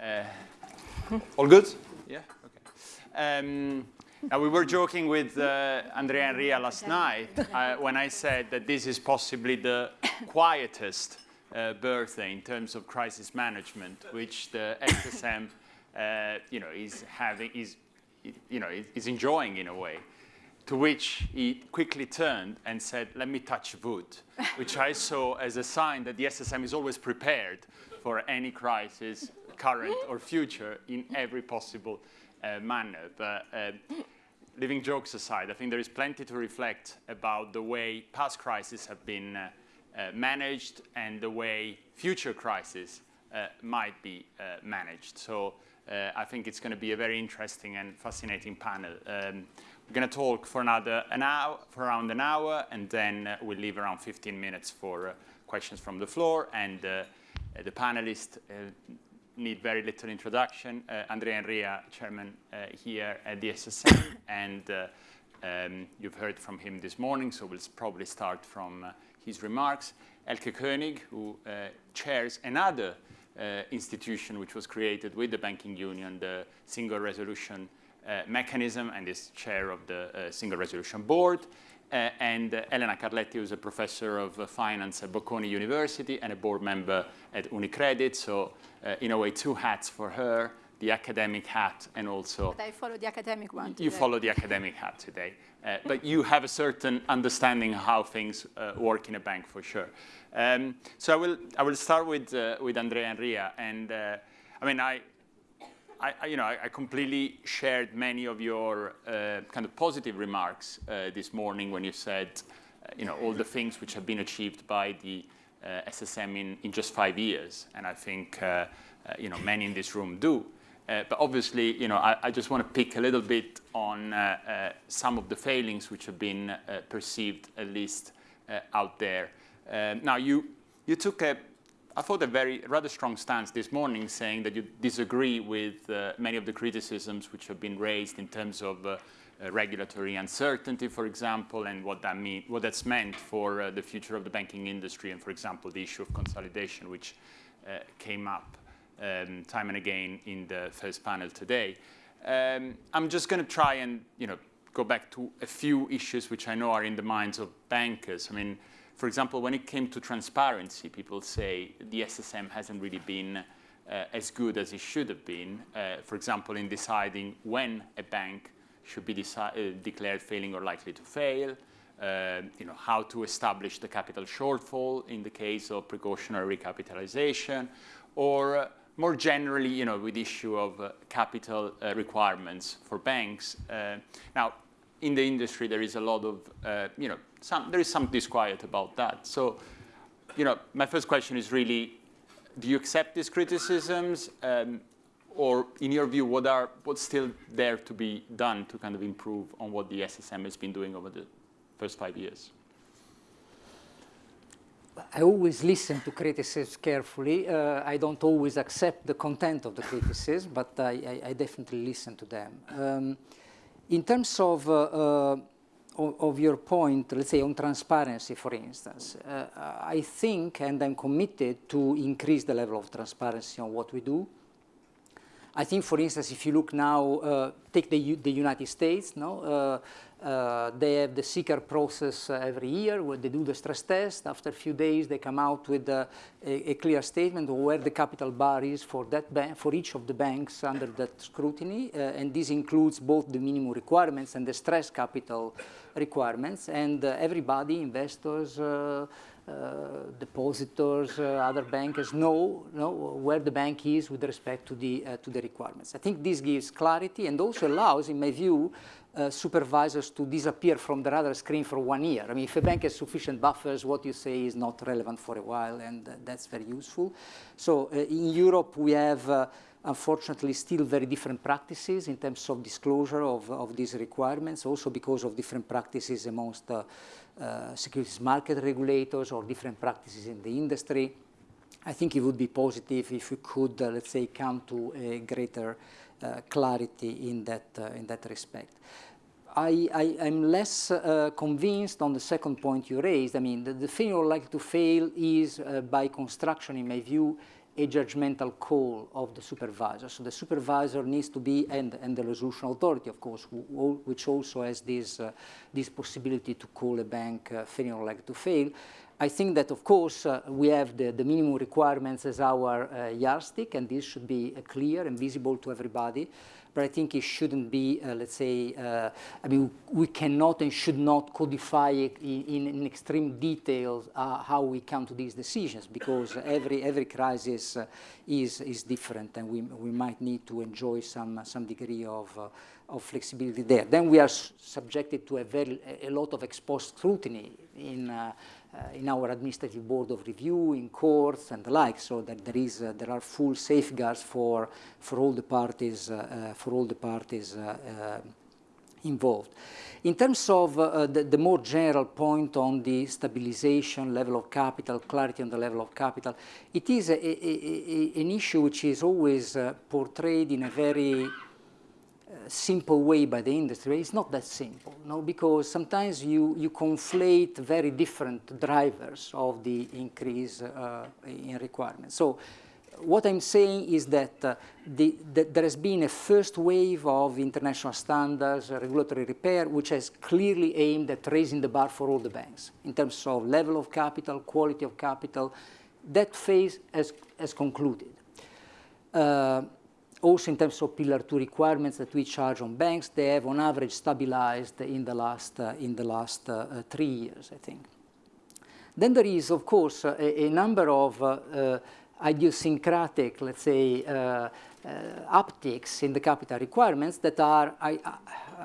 Uh, all good? Yeah? Okay. Um, now, we were joking with uh, Andrea Enria last night uh, when I said that this is possibly the quietest uh, birthday in terms of crisis management, which the SSM, uh, you know, is having, is, you know, is enjoying in a way. To which he quickly turned and said, let me touch wood, which I saw as a sign that the SSM is always prepared for any crisis, current or future, in every possible uh, manner. But uh, leaving jokes aside, I think there is plenty to reflect about the way past crises have been uh, uh, managed and the way future crises uh, might be uh, managed. So uh, I think it's going to be a very interesting and fascinating panel. Um, we're going to talk for another an hour, for around an hour, and then uh, we'll leave around 15 minutes for questions from the floor. And the panelists need very little introduction. Uh, Andrea Enria, chairman uh, here at the SSM, and uh, um, you've heard from him this morning, so we'll probably start from uh, his remarks. Elke König, who uh, chairs another uh, institution which was created with the banking union, the Single Resolution Mechanism, and is chair of the Single Resolution Board. Uh, and uh, Elena Carletti, who's a professor of uh, finance at Bocconi University and a board member at Unicredit. So uh, in a way, two hats for her, the academic hat and also... But I follow the academic one today. You follow the academic hat today. Uh, but you have a certain understanding how things uh, work in a bank for sure. Um, so I will, I will start with, with Andrea Enria. And I mean, I, I, you know, I, completely shared many of your uh, kind of positive remarks uh, this morning when you said, uh, you know, all the things which have been achieved by the uh, SSM in, in just five years. And I think, uh, uh, you know, many in this room do. but obviously, you know, I, I, just want to pick a little bit on some of the failings which have been perceived, at least out there. now, you, you took a I thought a very rather strong stance this morning saying that you disagree with uh, many of the criticisms which have been raised in terms of uh, uh, regulatory uncertainty, for example, and what that mean, what that's meant for uh, the future of the banking industry, and for example, the issue of consolidation, which uh, came up um, time and again in the first panel today. Um, I'm just going to try and you know go back to a few issues which I know are in the minds of bankers. I mean. For example, when it came to transparency, people say the SSM hasn't really been uh, as good as it should have been. Uh, for example, in deciding when a bank should be uh, declared failing or likely to fail, uh, you know, how to establish the capital shortfall in the case of precautionary recapitalization, or uh, more generally, you know, with the issue of uh, capital requirements for banks. now, in the industry, there is a lot of, you know, some, there is some disquiet about that. So, you know, my first question is really, do you accept these criticisms? Um, or in your view, what are, what's still there to be done to kind of improve on what the SSM has been doing over the first five years? I always listen to criticisms carefully. Uh, I don't always accept the content of the criticism, but I, I, I definitely listen to them. Um, in terms of uh, uh, of, your point, let's say on transparency, for instance, uh, I think and I'm committed to increase the level of transparency on what we do. I think, for instance, if you look now, uh, take the, U the United States, no? Uh, uh, they have the CCAR process uh, every year where they do the stress test. After a few days, they come out with uh, a, a, clear statement of where the capital bar is for that for each of the banks under that scrutiny. Uh, and this includes both the minimum requirements and the stress capital requirements. And uh, everybody, investors, uh, depositors, other bankers know, know where the bank is with respect to the, to the requirements. I think this gives clarity and also allows, in my view, uh, supervisors to disappear from the radar screen for one year. I mean, if a bank has sufficient buffers, what you say is not relevant for a while, and uh, that's very useful. So uh, in Europe, we have, uh, unfortunately, still very different practices in terms of disclosure of, of these requirements, also because of different practices amongst uh, securities market regulators or different practices in the industry. I think it would be positive if we could, let's say, come to a greater clarity in that, uh, in that respect. I, am less uh, convinced on the second point you raised. I mean, the, the failure likely to fail is, uh, by construction, in my view, a judgmental call of the supervisor. So the supervisor needs to be, and, and the resolution authority, of course, who, which also has this, uh, this possibility to call a bank uh, or likely to fail. I think that, of course, uh, we have the, the, minimum requirements as our uh, yardstick, and this should be uh, clear and visible to everybody but I think it shouldn't be, uh, let's say, uh, I mean, we cannot and should not codify it in, in, extreme details uh, how we come to these decisions because every, every crisis is, is different and we, we might need to enjoy some, some degree of, of flexibility there. Then we are subjected to a, very, a lot of ex post scrutiny in in our administrative board of review, in courts and the like, so that there is uh, there are full safeguards for for all the parties uh, for all the parties involved. In terms of uh, the, the, more general point on the stabilization, level of capital, clarity on the level of capital, it is a, a, a, an issue which is always uh, portrayed in a very simple way by the industry, it's not that simple, no? because sometimes you, you conflate very different drivers of the increase uh, in requirements. So what I'm saying is that, uh, the, that, there has been a first wave of international standards, uh, regulatory repair, which has clearly aimed at raising the bar for all the banks in terms of level of capital, quality of capital. That phase has, has concluded. Uh, also in terms of Pillar 2 requirements that we charge on banks, they have on average stabilized in the last, uh, in the last uh, three years, I think. Then there is, of course, a, a number of uh, uh idiosyncratic, let's say, uh, uh, upticks in the capital requirements that are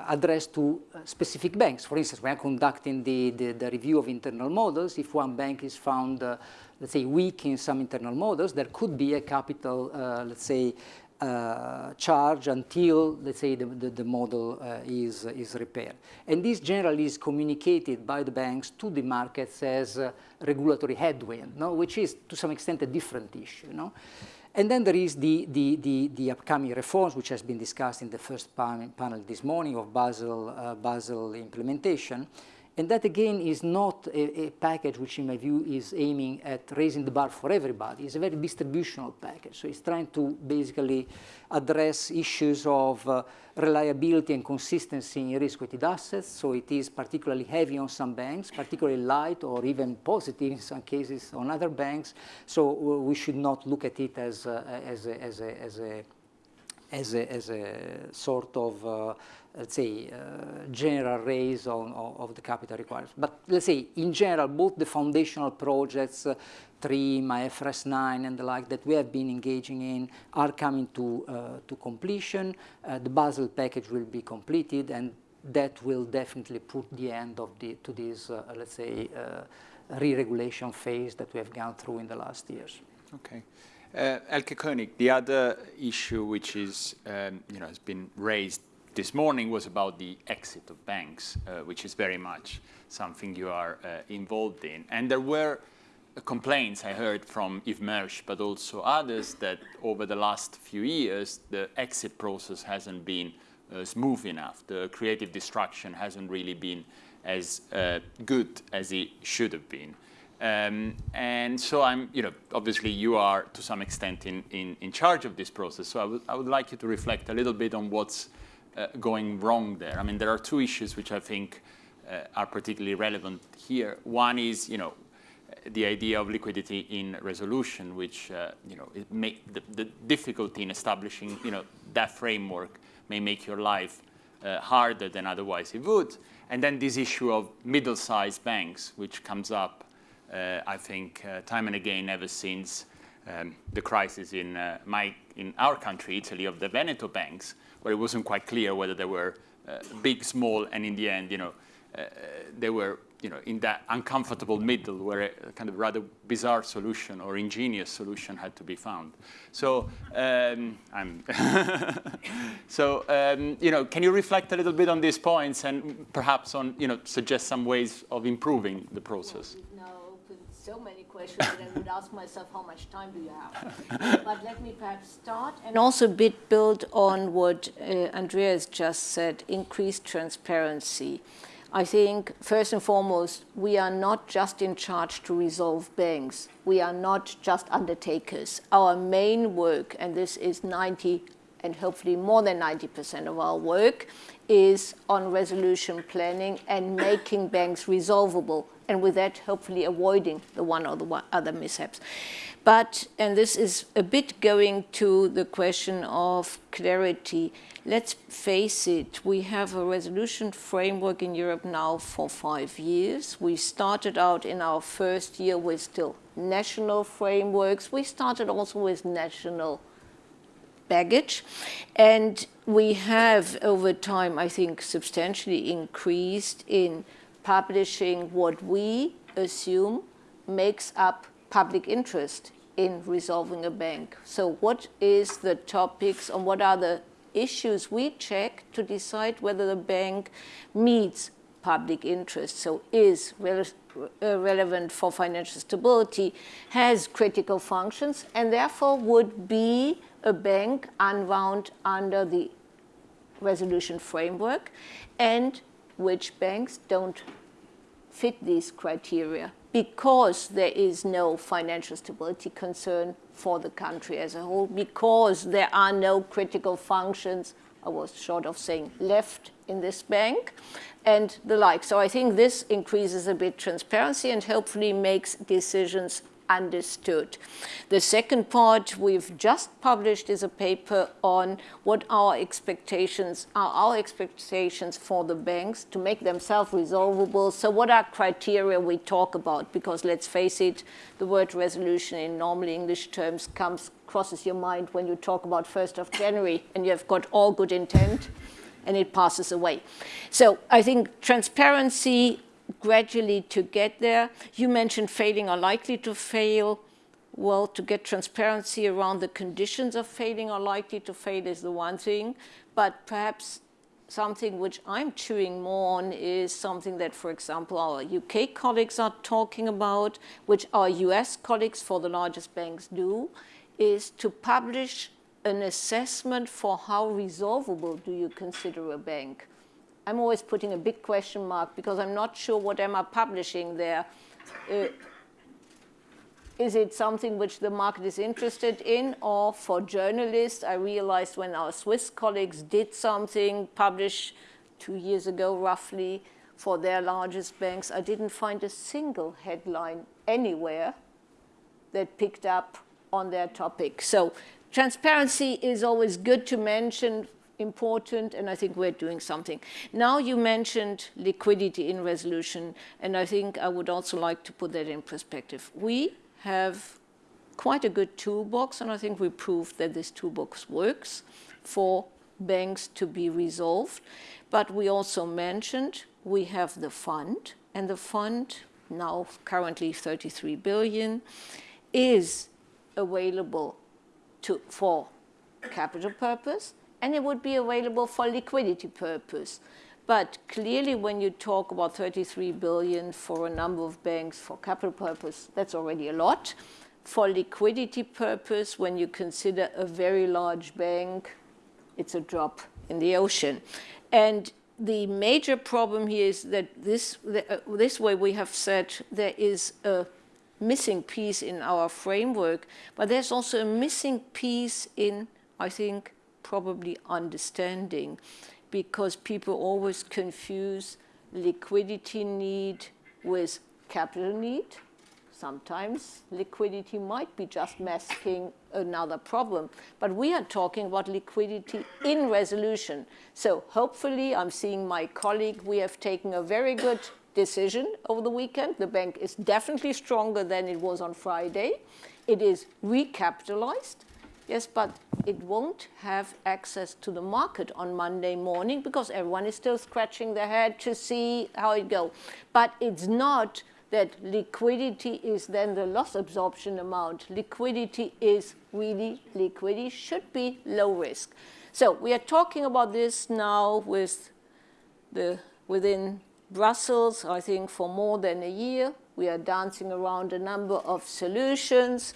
addressed to specific banks. For instance, are conducting the, the, the, review of internal models. If one bank is found, let's say, weak in some internal models, there could be a capital, let's say, uh, charge until, let's say, the, the, the model uh, is, is repaired. And this generally is communicated by the banks to the markets as regulatory headwind, no? which is to some extent a different issue. No? And then there is the, the, the, the, upcoming reforms, which has been discussed in the first panel this morning of Basel, uh, Basel implementation. And that again is not a, a, package which in my view is aiming at raising the bar for everybody. It's a very distributional package. So it's trying to basically address issues of uh, reliability and consistency in risk-weighted assets. So it is particularly heavy on some banks, particularly light or even positive in some cases on other banks. So we should not look at it as, uh, as, a, as, a, as, a, as, a, as a sort of uh, let's say, uh, general raise on, of the capital requirements. But let's say, in general, both the foundational projects, uh, TRIM, IFRS 9, and the like that we have been engaging in are coming to, uh, to completion. Uh, the Basel package will be completed, and that will definitely put the end of the, to this, uh, let's say, re-regulation phase that we have gone through in the last years. Okay. Uh, Elke König, the other issue which is, um, you know, has been raised this morning was about the exit of banks, uh, which is very much something you are uh, involved in. And there were complaints I heard from Yves Mersch, but also others, that over the last few years, the exit process hasn't been uh, smooth enough. The creative destruction hasn't really been as uh, good as it should have been. Um, and so I'm, you know, obviously you are to some extent in, in, in charge of this process. So I would, I would like you to reflect a little bit on what's uh, going wrong there? I mean, there are two issues which I think uh, are particularly relevant here. One is, you know, the idea of liquidity in resolution, which, uh, you know, it may, the, the, difficulty in establishing, you know, that framework may make your life uh, harder than otherwise it would. And then this issue of middle-sized banks, which comes up, I think, uh, time and again ever since um, the crisis in, my, in our country, Italy, of the Veneto banks, where it wasn't quite clear whether they were uh, big, small, and in the end, you know, uh, they were you know, in that uncomfortable middle where a kind of rather bizarre solution or ingenious solution had to be found. So, um, I'm so um, you know, can you reflect a little bit on these points and perhaps on, you know, suggest some ways of improving the process? So many questions that I would ask myself, how much time do you have? but let me perhaps start and also a bit build on what uh, Andrea has just said, increased transparency. I think, first and foremost, we are not just in charge to resolve banks. We are not just undertakers. Our main work, and this is 90 and hopefully more than 90% of our work, is on resolution planning and making banks resolvable, and with that, hopefully avoiding the one or the other mishaps. But, and this is a bit going to the question of clarity, let's face it, we have a resolution framework in Europe now for five years. We started out in our first year with still national frameworks. We started also with national baggage. And we have, over time, I think, substantially increased in publishing what we assume makes up public interest in resolving a bank. So what is the topics and what are the issues we check to decide whether the bank meets public interest, so is re uh, relevant for financial stability, has critical functions, and therefore would be a bank unwound under the resolution framework, and which banks don't fit these criteria because there is no financial stability concern for the country as a whole, because there are no critical functions, I was short of saying left in this bank, and the like. So I think this increases a bit transparency and hopefully makes decisions understood. The second part we've just published is a paper on what our expectations are, our expectations for the banks to make them self-resolvable. So what are criteria we talk about? Because let's face it, the word resolution in normal English terms comes crosses your mind when you talk about 1st of January and you have got all good intent and it passes away. So I think transparency gradually to get there. You mentioned failing or likely to fail. Well, to get transparency around the conditions of failing or likely to fail is the one thing, but perhaps something which I'm chewing more on is something that, for example, our UK colleagues are talking about, which our US colleagues for the largest banks do, is to publish an assessment for how resolvable do you consider a bank. I'm always putting a big question mark because I'm not sure what am I publishing there. Uh, is it something which the market is interested in or for journalists? I realized when our Swiss colleagues did something, published two years ago roughly, for their largest banks, I didn't find a single headline anywhere that picked up on their topic. So transparency is always good to mention important, and I think we're doing something. Now you mentioned liquidity in resolution, and I think I would also like to put that in perspective. We have quite a good toolbox, and I think we proved that this toolbox works for banks to be resolved. But we also mentioned we have the fund, and the fund, now currently 33 billion, is available to, for capital purpose, and it would be available for liquidity purpose. But clearly when you talk about 33 billion for a number of banks for capital purpose, that's already a lot. For liquidity purpose, when you consider a very large bank, it's a drop in the ocean. And the major problem here is that this, uh, this way we have said there is a missing piece in our framework, but there's also a missing piece in, I think, probably understanding because people always confuse liquidity need with capital need. Sometimes liquidity might be just masking another problem, but we are talking about liquidity in resolution. So hopefully, I'm seeing my colleague, we have taken a very good decision over the weekend. The bank is definitely stronger than it was on Friday. It is recapitalized. Yes, but it won't have access to the market on Monday morning because everyone is still scratching their head to see how it goes. But it's not that liquidity is then the loss absorption amount. Liquidity is really liquidity, should be low risk. So we are talking about this now with the, within Brussels, I think for more than a year. We are dancing around a number of solutions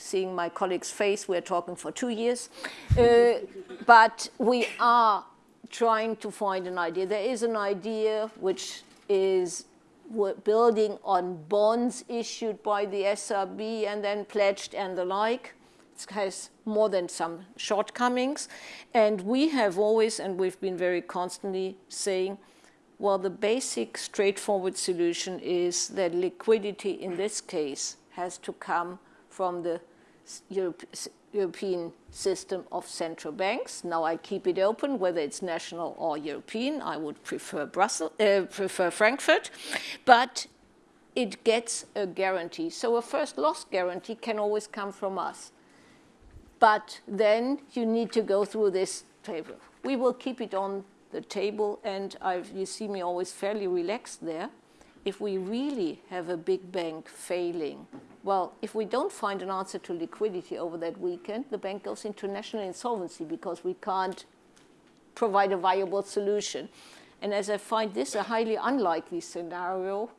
seeing my colleague's face, we're talking for two years. Uh, but we are trying to find an idea. There is an idea which is building on bonds issued by the SRB and then pledged and the like. It has more than some shortcomings. And we have always, and we've been very constantly saying, well, the basic straightforward solution is that liquidity in this case has to come from the Europe, European system of central banks. Now I keep it open, whether it's national or European. I would prefer Brussels, uh, prefer Frankfurt, but it gets a guarantee. So a first loss guarantee can always come from us. But then you need to go through this table. We will keep it on the table, and I've, you see me always fairly relaxed there. If we really have a big bank failing, well, if we don't find an answer to liquidity over that weekend, the bank goes into national insolvency because we can't provide a viable solution. And as I find this a highly unlikely scenario,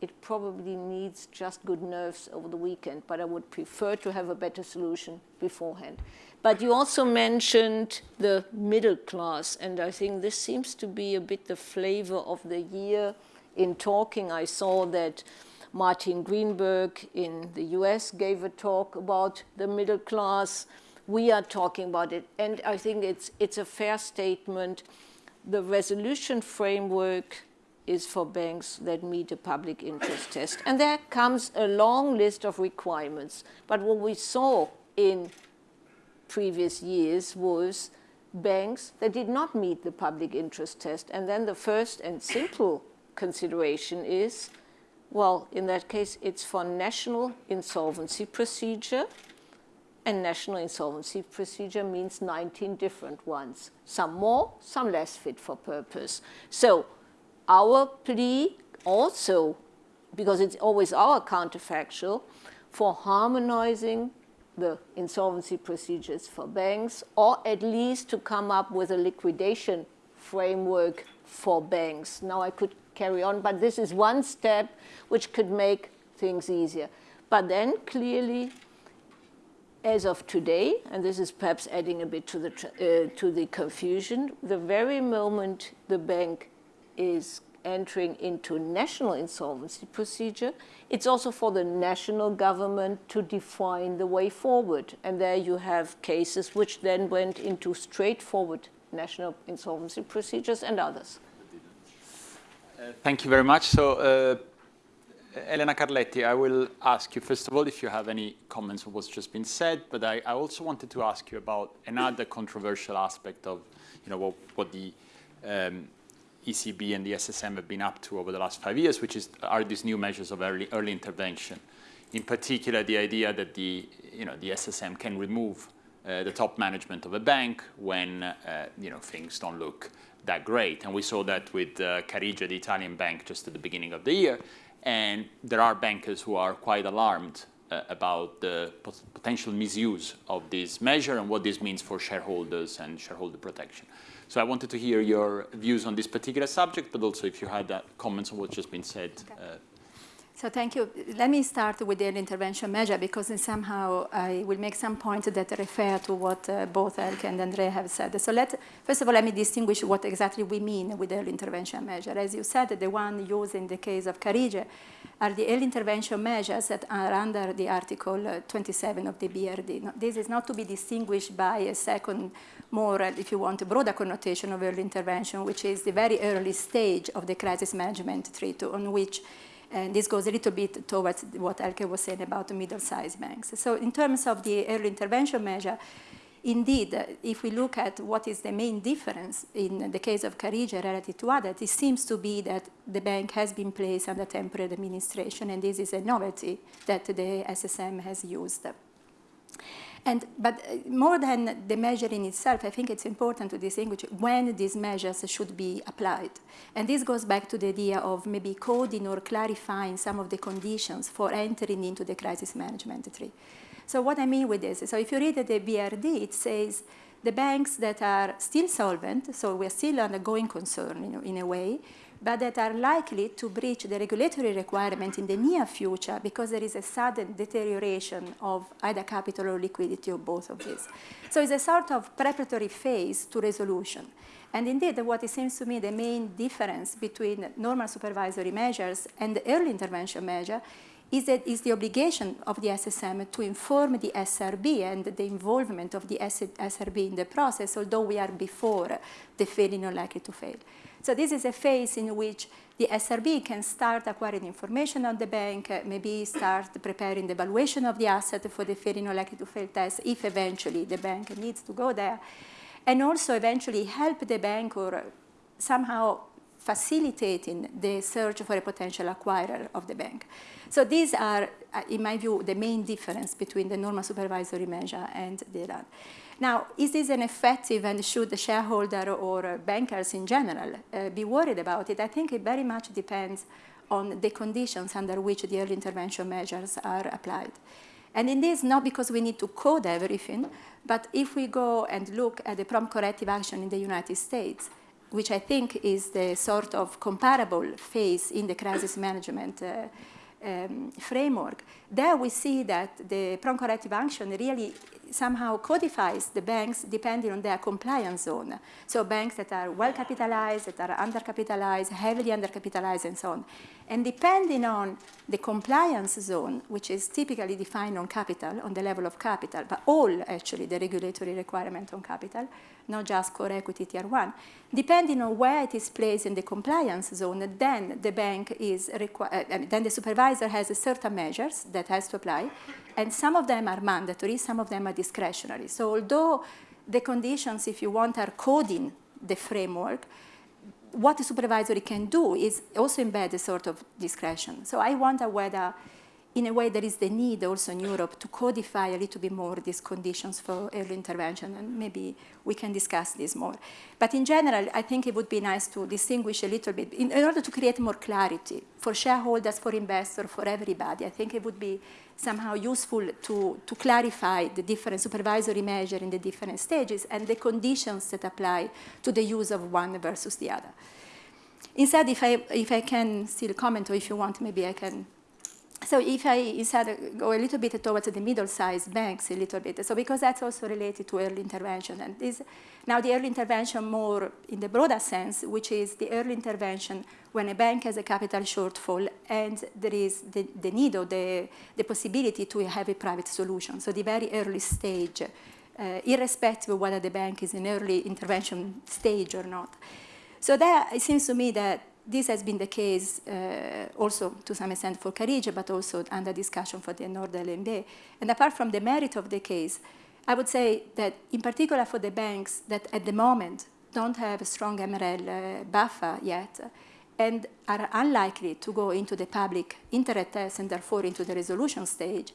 it probably needs just good nerves over the weekend, but I would prefer to have a better solution beforehand. But you also mentioned the middle class, and I think this seems to be a bit the flavor of the year. In talking, I saw that Martin Gruenberg in the US gave a talk about the middle class. We are talking about it. And I think it's, it's a fair statement. The resolution framework is for banks that meet a public interest test. And there comes a long list of requirements. But what we saw in previous years was banks that did not meet the public interest test. And then the first and simple consideration is well, in that case, it's for national insolvency procedure. And national insolvency procedure means 19 different ones. Some more, some less fit for purpose. So our plea also, because it's always our counterfactual, for harmonizing the insolvency procedures for banks, or at least to come up with a liquidation framework for banks. Now I could carry on. But this is one step which could make things easier. But then clearly, as of today, and this is perhaps adding a bit to the, uh, to the confusion, the very moment the bank is entering into national insolvency procedure, it's also for the national government to define the way forward. And there you have cases which then went into straightforward national insolvency procedures and others thank you very much. So, uh, Elena Carletti, I will ask you, first of all, if you have any comments on what's just been said, but I, I also wanted to ask you about another controversial aspect of, you know, what, what the um, ECB and the SSM have been up to over the last five years, which is, are these new measures of early, early intervention. In particular, the idea that the, you know, the SSM can remove uh, the top management of a bank when, uh, you know, things don't look that great. And we saw that with uh, Carige, the Italian bank, just at the beginning of the year. And there are bankers who are quite alarmed uh, about the pot potential misuse of this measure and what this means for shareholders and shareholder protection. So I wanted to hear your views on this particular subject, but also if you had uh, comments on what's just been said okay. So thank you. Let me start with the intervention measure because somehow I will make some points that refer to what uh, both Elke and Andrea have said. So let, first of all, let me distinguish what exactly we mean with the early intervention measure. As you said, the one used in the case of Carige are the early intervention measures that are under the Article uh, 27 of the BRRD. this is not to be distinguished by a second, more, uh, if you want, broader connotation of early intervention, which is the very early stage of the crisis management treaty on which and this goes a little bit towards what Elke was saying about the middle-sized banks. So in terms of the early intervention measure, indeed, if we look at what is the main difference in the case of Carige relative to others, it seems to be that the bank has been placed under temporary administration, and this is a novelty that the SSM has used. And, but uh, more than the measure in itself, I think it's important to distinguish when these measures should be applied. And this goes back to the idea of maybe coding or clarifying some of the conditions for entering into the crisis management tree. So what I mean with this, so if you read the BRRD, it says the banks that are still solvent, so we're still undergoing concern in, in a way, but that are likely to breach the regulatory requirement in the near future because there is a sudden deterioration of either capital or liquidity or both of these. So it's a sort of preparatory phase to resolution. And indeed, what it seems to me the main difference between normal supervisory measures and the early intervention measure is, that is the obligation of the SSM to inform the SRB and the involvement of the SRB in the process, although we are before the failing or likely to fail. So this is a phase in which the SRB can start acquiring information on the bank, maybe start preparing the evaluation of the asset for the or likely to fail test if eventually the bank needs to go there, and also eventually help the bank or somehow facilitating the search for a potential acquirer of the bank. So these are, uh, in my view, the main difference between the normal supervisory measure and the other. Now, is this an effective and should the shareholder or bankers in general uh, be worried about it? I think it very much depends on the conditions under which the early intervention measures are applied. And in this, not because we need to code everything, but if we go and look at the prompt corrective action in the United States, which I think is the sort of comparable phase in the crisis management uh, um, framework, there we see that the prompt corrective action really somehow codifies the banks depending on their compliance zone. So banks that are well capitalized, that are undercapitalized, heavily undercapitalized, and so on. And depending on the compliance zone, which is typically defined on capital, on the level of capital, but all actually the regulatory requirement on capital, not just core equity tier one, depending on where it is placed in the compliance zone, then the bank is required, uh, then the supervisor has certain measures that has to apply, and some of them are mandatory, some of them are discretionary. So although the conditions, if you want, are coding the framework, what the supervisory can do is also embed a sort of discretion. So I wonder whether in a way there is the need also in Europe to codify a little bit more these conditions for early intervention, and maybe we can discuss this more. But in general, I think it would be nice to distinguish a little bit in, in order to create more clarity for shareholders, for investors, for everybody. I think it would be somehow useful to, to clarify the different supervisory measure in the different stages and the conditions that apply to the use of one versus the other. Instead, if I, if I can still comment, or if you want, maybe I can so if I instead go a little bit towards the middle-sized banks a little bit, so because that's also related to early intervention. And this, now the early intervention more in the broader sense, which is the early intervention when a bank has a capital shortfall and there is the, the need or the, the possibility to have a private solution. So the very early stage, uh, irrespective of whether the bank is in early intervention stage or not. So there, it seems to me that this has been the case uh, also to some extent for Carige, but also under discussion for the Nord LB. And apart from the merit of the case, I would say that in particular for the banks that at the moment don't have a strong MREL uh, buffer yet and are unlikely to go into the public interest test and therefore into the resolution stage,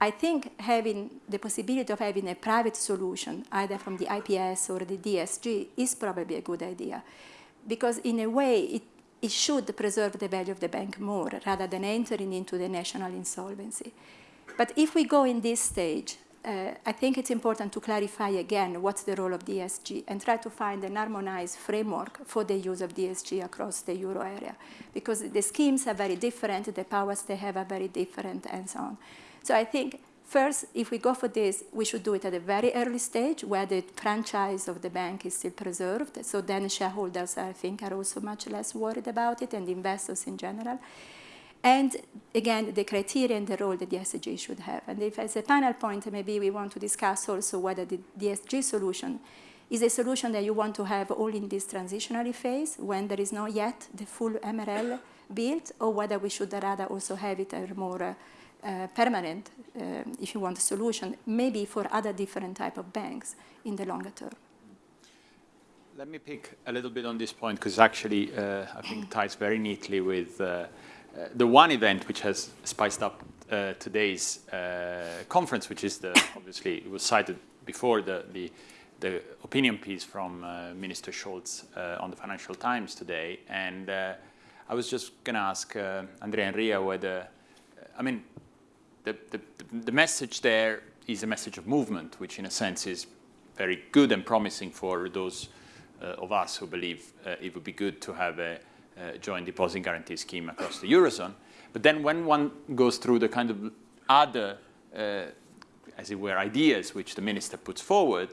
I think having the possibility of having a private solution, either from the IPS or the DSG, is probably a good idea because in a way it, it should preserve the value of the bank more rather than entering into the national insolvency. But if we go in this stage, uh, I think it's important to clarify again what's the role of DSG and try to find an harmonized framework for the use of DSG across the euro area because the schemes are very different, the powers they have are very different and so on. So I think First, if we go for this, we should do it at a very early stage where the franchise of the bank is still preserved. So then shareholders, I think, are also much less worried about it and investors in general. And again, the criteria and the role that the DSG should have. And if as a final point, maybe we want to discuss also whether the DSG solution is a solution that you want to have all in this transitionary phase when there is not yet the full MREL built, or whether we should rather also have it a more uh, permanent, uh, if you want a solution, maybe for other different type of banks in the longer term. Let me pick a little bit on this point because actually uh, I think ties very neatly with uh, uh, the one event which has spiced up uh, today's conference, which is the, obviously it was cited before the, the, the opinion piece from Minister Scholz on the Financial Times today. And I was just going to ask Andrea Enria whether, I mean, the, the, the message there is a message of movement, which in a sense is very good and promising for those uh, of us who believe uh, it would be good to have a, uh, joint deposit guarantee scheme across the Eurozone. But then when one goes through the kind of other, uh, as it were, ideas which the minister puts forward,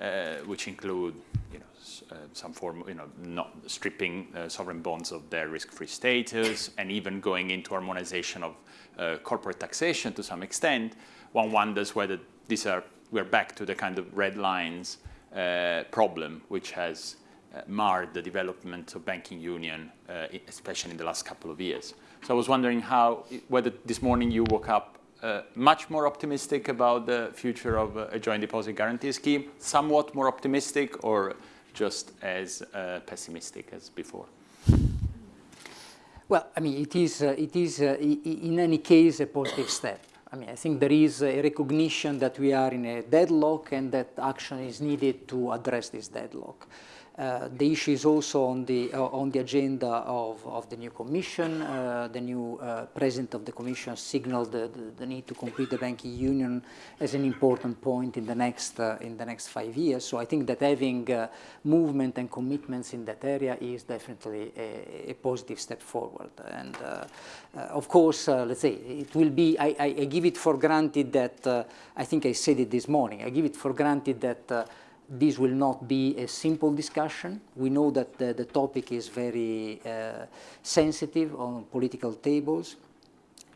uh, which include you know, uh, some form, you know, not stripping sovereign bonds of their risk-free status, and even going into harmonization of uh, corporate taxation to some extent, one wonders whether these are, we're back to the kind of red lines uh, problem which has uh, marred the development of banking union, uh, especially in the last couple of years. So I was wondering how, whether this morning you woke up uh, much more optimistic about the future of uh, a joint deposit guarantee scheme, somewhat more optimistic, or just as uh, pessimistic as before? Well, I mean, it is, uh, it is in any case a positive step. I mean, I think there is a recognition that we are in a deadlock and that action is needed to address this deadlock. Uh, the issue is also on the uh, on the agenda of, of the new commission. Uh, the new uh, president of the commission signaled the, the, the, need to complete the banking union as an important point in the next uh, in the next five years. So I think that having movement and commitments in that area is definitely a, a positive step forward. And of course, let's say it will be. I, I, I, give it for granted that I think I said it this morning. I give it for granted that this will not be a simple discussion. We know that the, the topic is very uh, sensitive on political tables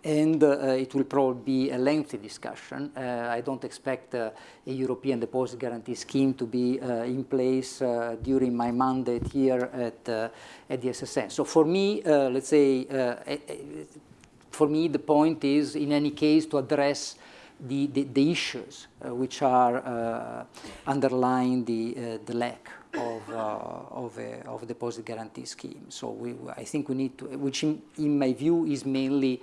and uh, it will probably be a lengthy discussion. Uh, I don't expect uh, a European deposit guarantee scheme to be uh, in place uh, during my mandate here at, at the SSM. So for me, let's say, for me the point is in any case to address the, the, the issues uh, which are uh, underlying the, uh, the lack of, of, a, of deposit guarantee scheme. So we, I think we need to, which in, in my view is mainly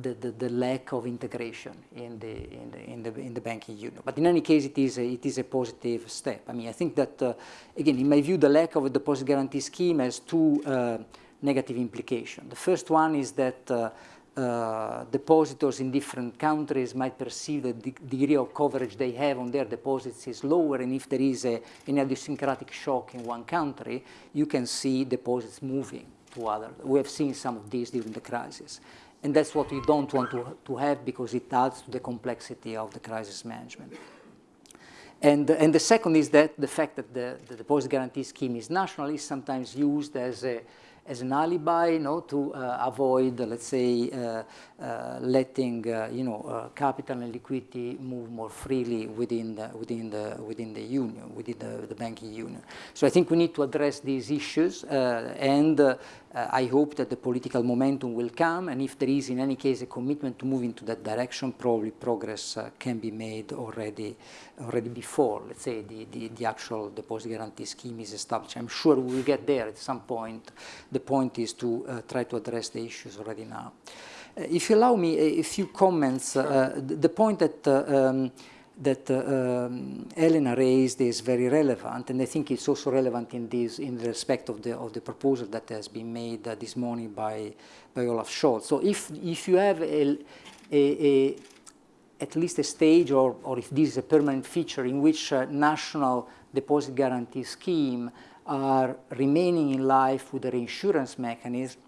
the, the, the, lack of integration in the, in the, in, the, in the banking union. But in any case, it is a, it is a positive step. I mean, I think that, uh, again, in my view, the lack of a deposit guarantee scheme has two uh, negative implications. The first one is that uh, uh, depositors in different countries might perceive that the de degree of coverage they have on their deposits is lower, and if there is a, an idiosyncratic shock in one country, you can see deposits moving to other. We have seen some of these during the crisis. And that's what we don't want to, to have because it adds to the complexity of the crisis management. And, and the second is that the fact that the, the deposit guarantee scheme is national is sometimes used as a, as an alibi, you know, to uh, avoid, let's say, uh, uh, letting, you know, capital and liquidity move more freely within the, within the, within the union, within the, the banking union. So I think we need to address these issues and I hope that the political momentum will come, and if there is in any case a commitment to move into that direction, probably progress uh, can be made already, already before, let's say, the, the, the, actual deposit guarantee scheme is established. I'm sure we will get there at some point. The point is to uh, try to address the issues already now. Uh, if you allow me a, a few comments, uh, sure. the, the, point that uh, um, that uh, um, Elena raised is very relevant, and I think it's also relevant in this in respect of the of the proposal that has been made uh, this morning by by Olaf Scholz. So if if you have a, a, a at least a stage, or or if this is a permanent feature in which uh, national deposit guarantee scheme are remaining in life with a reinsurance mechanism,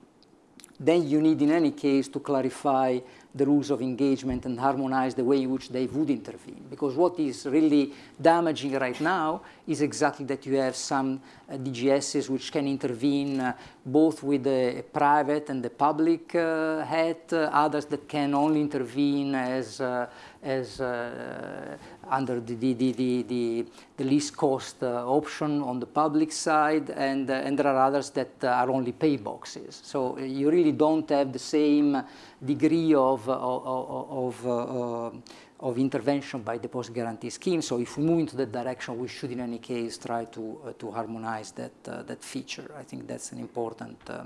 then you need in any case to clarify the rules of engagement and harmonize the way in which they would intervene. Because what is really damaging right now is exactly that you have some uh, DGSs which can intervene uh, both with the private and the public uh, hat, uh, others that can only intervene as, uh, as uh, under the, the, the, the, the least cost uh, option on the public side, and, uh, and there are others that uh, are only pay boxes. So you really don't have the same degree of, of, of, uh, of intervention by deposit guarantee scheme. So if we move into that direction, we should in any case try to, uh, to harmonize that, uh, that feature. I think that's an important, uh,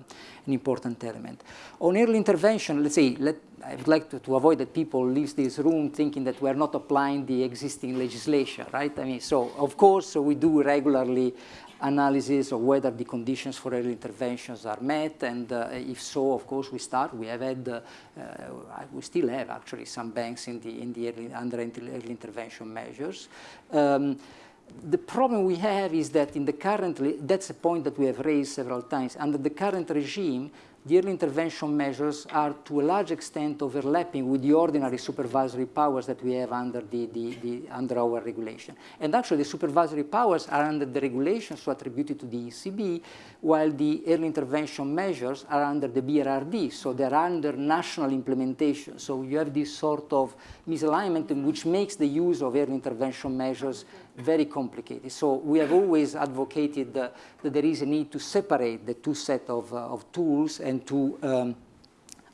an important element. On early intervention, let's say, let, I would like to, to avoid that people leave this room thinking that we're not applying the existing legislation, right? I mean, so of course we do regularly analysis of whether the conditions for early interventions are met, and uh, if so, of course, we start. We have had, uh, uh we still have actually some banks in the in the early, under early intervention measures. Um, the problem we have is that in the currently, that's a point that we have raised several times, under the current regime, the early intervention measures are to a large extent overlapping with the ordinary supervisory powers that we have under, the, the, the, under our regulation. And actually the supervisory powers are under the regulations so attributed to the ECB, while the early intervention measures are under the BRRD, so they're under national implementation. So you have this sort of misalignment which makes the use of early intervention measures very complicated. So we have always advocated uh, that there is a need to separate the two set of, uh, of tools and to um,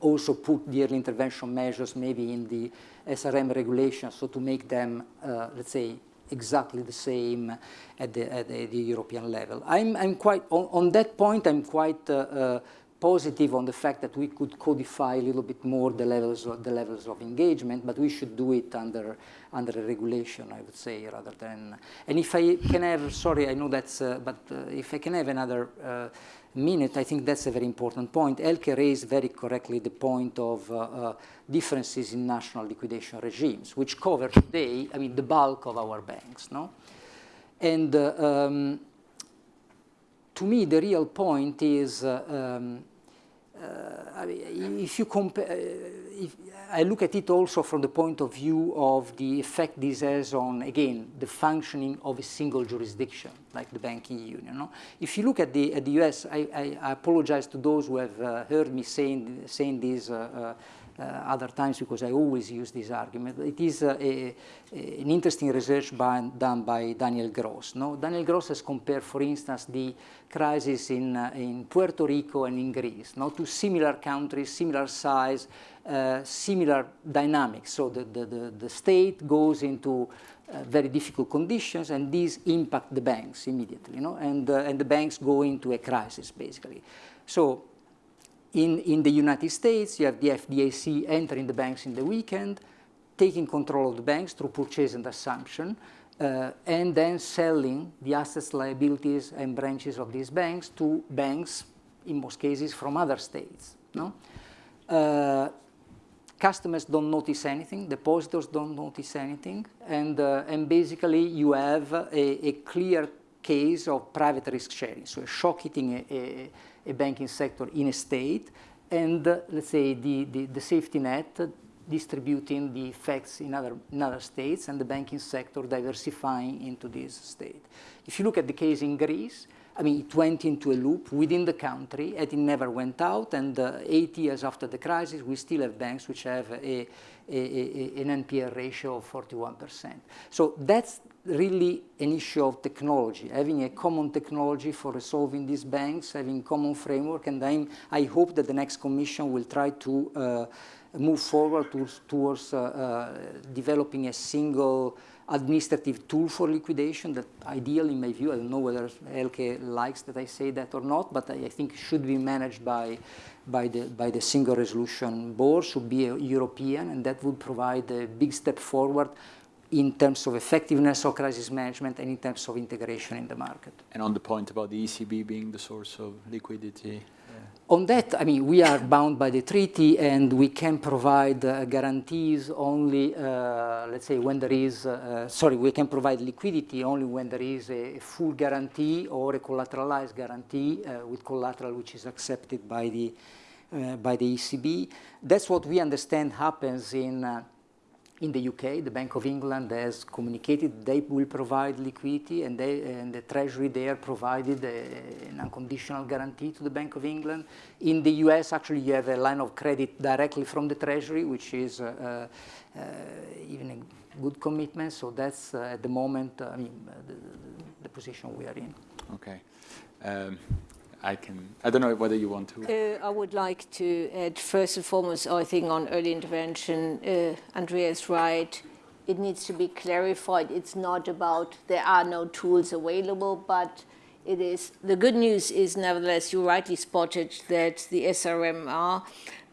also put the early intervention measures maybe in the SRM regulation, so to make them, uh, let's say, exactly the same at the, at the, European level. I'm, I'm quite, on, on, that point, I'm quite uh, uh, positive on the fact that we could codify a little bit more the levels of, the levels of engagement, but we should do it under under a regulation, I would say, rather than. And if I can have, sorry, I know that's, uh, but uh, if I can have another uh, minute, I think that's a very important point. Elke raised very correctly the point of uh, uh, differences in national liquidation regimes, which cover today, I mean, the bulk of our banks, no? And uh, um, to me, the real point is, um, I mean, if you compare, if, I look at it also from the point of view of the effect this has on, again, the functioning of a single jurisdiction, like the banking union. No? If you look at the, at the US, I, I, I apologize to those who have uh, heard me saying, saying this uh, uh, uh, other times because I always use this argument. It is uh, a, a, an interesting research by, done by Daniel Gros. No? Daniel Gros has compared, for instance, the crisis in, uh, in Puerto Rico and in Greece, no? two similar countries, similar size, uh, similar dynamics. So the, the, the, the state goes into uh, very difficult conditions and these impact the banks immediately, you know, and, uh, and the banks go into a crisis basically. So in, in the United States, you have the FDIC entering the banks in the weekend, taking control of the banks through purchase and assumption, uh, and then selling the assets, liabilities, and branches of these banks to banks, in most cases, from other states. No? Uh, customers don't notice anything, depositors don't notice anything, and, uh, and basically you have a, a, clear case of private risk sharing, so a shock hitting a, a a banking sector in a state, and uh, let's say the, the, the, safety net distributing the effects in other, in other states and the banking sector diversifying into this state. If you look at the case in Greece, I mean, it went into a loop within the country and it never went out. And uh, eight years after the crisis, we still have banks which have a, a, a, an NPL ratio of 41%. So that's really an issue of technology, having a common technology for resolving these banks, having common framework, and I'm, I hope that the next commission will try to uh, move forward towards, towards uh, uh, developing a single administrative tool for liquidation that ideal in my view, I don't know whether Elke likes that I say that or not, but I, I think should be managed by, by, the, by the single resolution board, should be European, and that would provide a big step forward in terms of effectiveness of crisis management and in terms of integration in the market. And on the point about the ECB being the source of liquidity? On that, I mean, we are bound by the treaty and we can provide uh, guarantees only, uh, let's say, when there is, uh, sorry, we can provide liquidity only when there is a, full guarantee or a collateralized guarantee uh, with collateral which is accepted by the, uh, by the ECB. That's what we understand happens in uh, in the UK, the Bank of England has communicated they will provide liquidity and, they, and the Treasury there provided a, an unconditional guarantee to the Bank of England. In the US, actually, you have a line of credit directly from the Treasury, which is uh, uh, even a good commitment. So that's uh, at the moment, I mean, the, the, position we are in. Okay. Um, I can, I don't know whether you want to. Uh, I would like to add first and foremost, I think on early intervention, uh, Andrea is right. It needs to be clarified. It's not about there are no tools available, but it is, the good news is nevertheless, you rightly spotted that the SRMR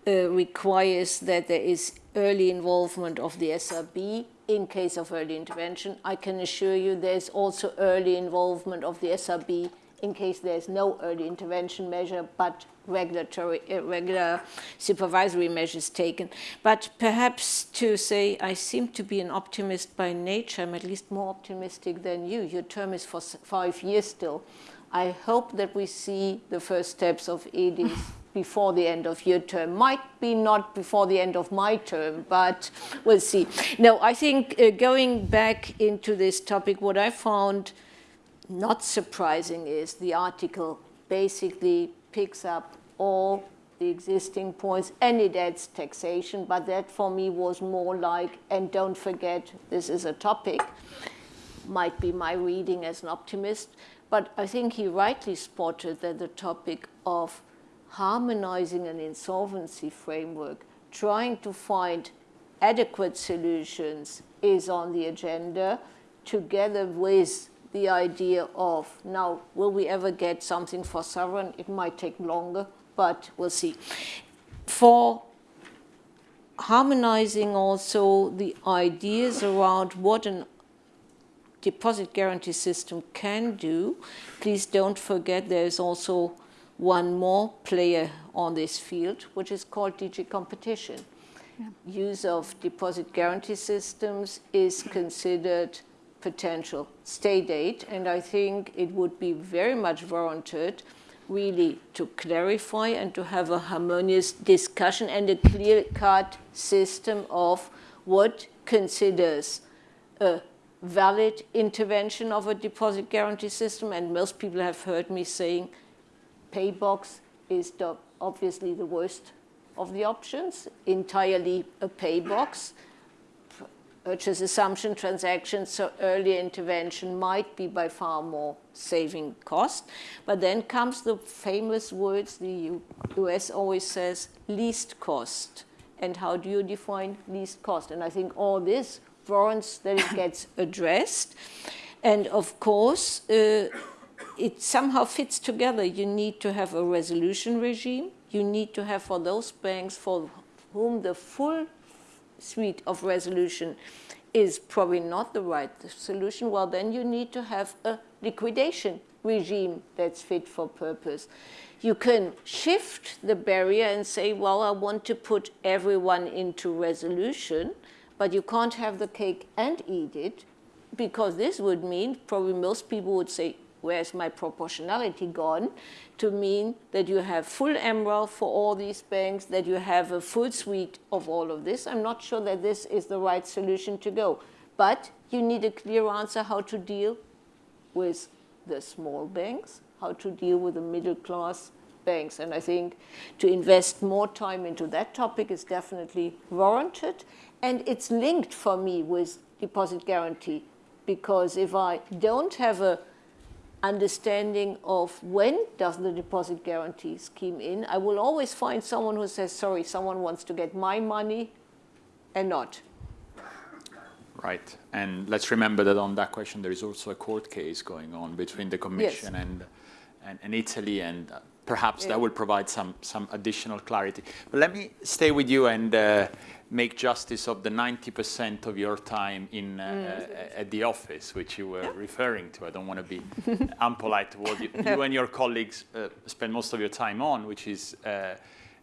uh, requires that there is early involvement of the SRB in case of early intervention. I can assure you there's also early involvement of the SRB in case there's no early intervention measure, but regulatory, uh, regular supervisory measures taken. But perhaps to say, I seem to be an optimist by nature, I'm at least more optimistic than you. Your term is for five years still. I hope that we see the first steps of EDIS before the end of your term. Might be not before the end of my term, but we'll see. No, I think uh, going back into this topic, what I found not surprising is the article basically picks up all the existing points and it adds taxation, but that for me was more like, and don't forget, this is a topic, might be my reading as an optimist, but I think he rightly spotted that the topic of harmonizing an insolvency framework, trying to find adequate solutions is on the agenda together with the idea of now, will we ever get something for sovereign? It might take longer, but we'll see. For harmonizing also the ideas around what an deposit guarantee system can do, please don't forget there is also one more player on this field, which is called DG competition. Yeah. Use of deposit guarantee systems is considered potential state aid, and I think it would be very much warranted really to clarify and to have a harmonious discussion and a clear-cut system of what considers a valid intervention of a deposit guarantee system. And most people have heard me saying paybox is the, obviously the worst of the options, entirely a paybox purchase assumption transactions, so early intervention might be by far more saving cost. But then comes the famous words the US always says, least cost. And how do you define least cost? And I think all this warrants that it gets addressed. And of course, uh, it somehow fits together. You need to have a resolution regime. You need to have for those banks for whom the full suite of resolution is probably not the right solution, well, then you need to have a liquidation regime that's fit for purpose. You can shift the barrier and say, well, I want to put everyone into resolution, but you can't have the cake and eat it, because this would mean, probably most people would say, where's my proportionality gone, to mean that you have full MREL for all these banks, that you have a full suite of all of this. I'm not sure that this is the right solution to go. But you need a clear answer how to deal with the small banks, how to deal with the middle class banks. And I think to invest more time into that topic is definitely warranted. And it's linked for me with deposit guarantee because if I don't have a understanding of when does the deposit guarantee scheme in, I will always find someone who says, sorry, someone wants to get my money and not. Right. And let's remember that on that question, there is also a court case going on between the Commission yes. and, and, and, Italy, and perhaps yeah. that will provide some, some additional clarity. But let me stay with you and uh, make justice of the 90% of your time in, uh, mm. uh, at the office, which you were yeah. referring to. I don't want to be unpolite toward you. You and your colleagues uh, spend most of your time on, which is, uh,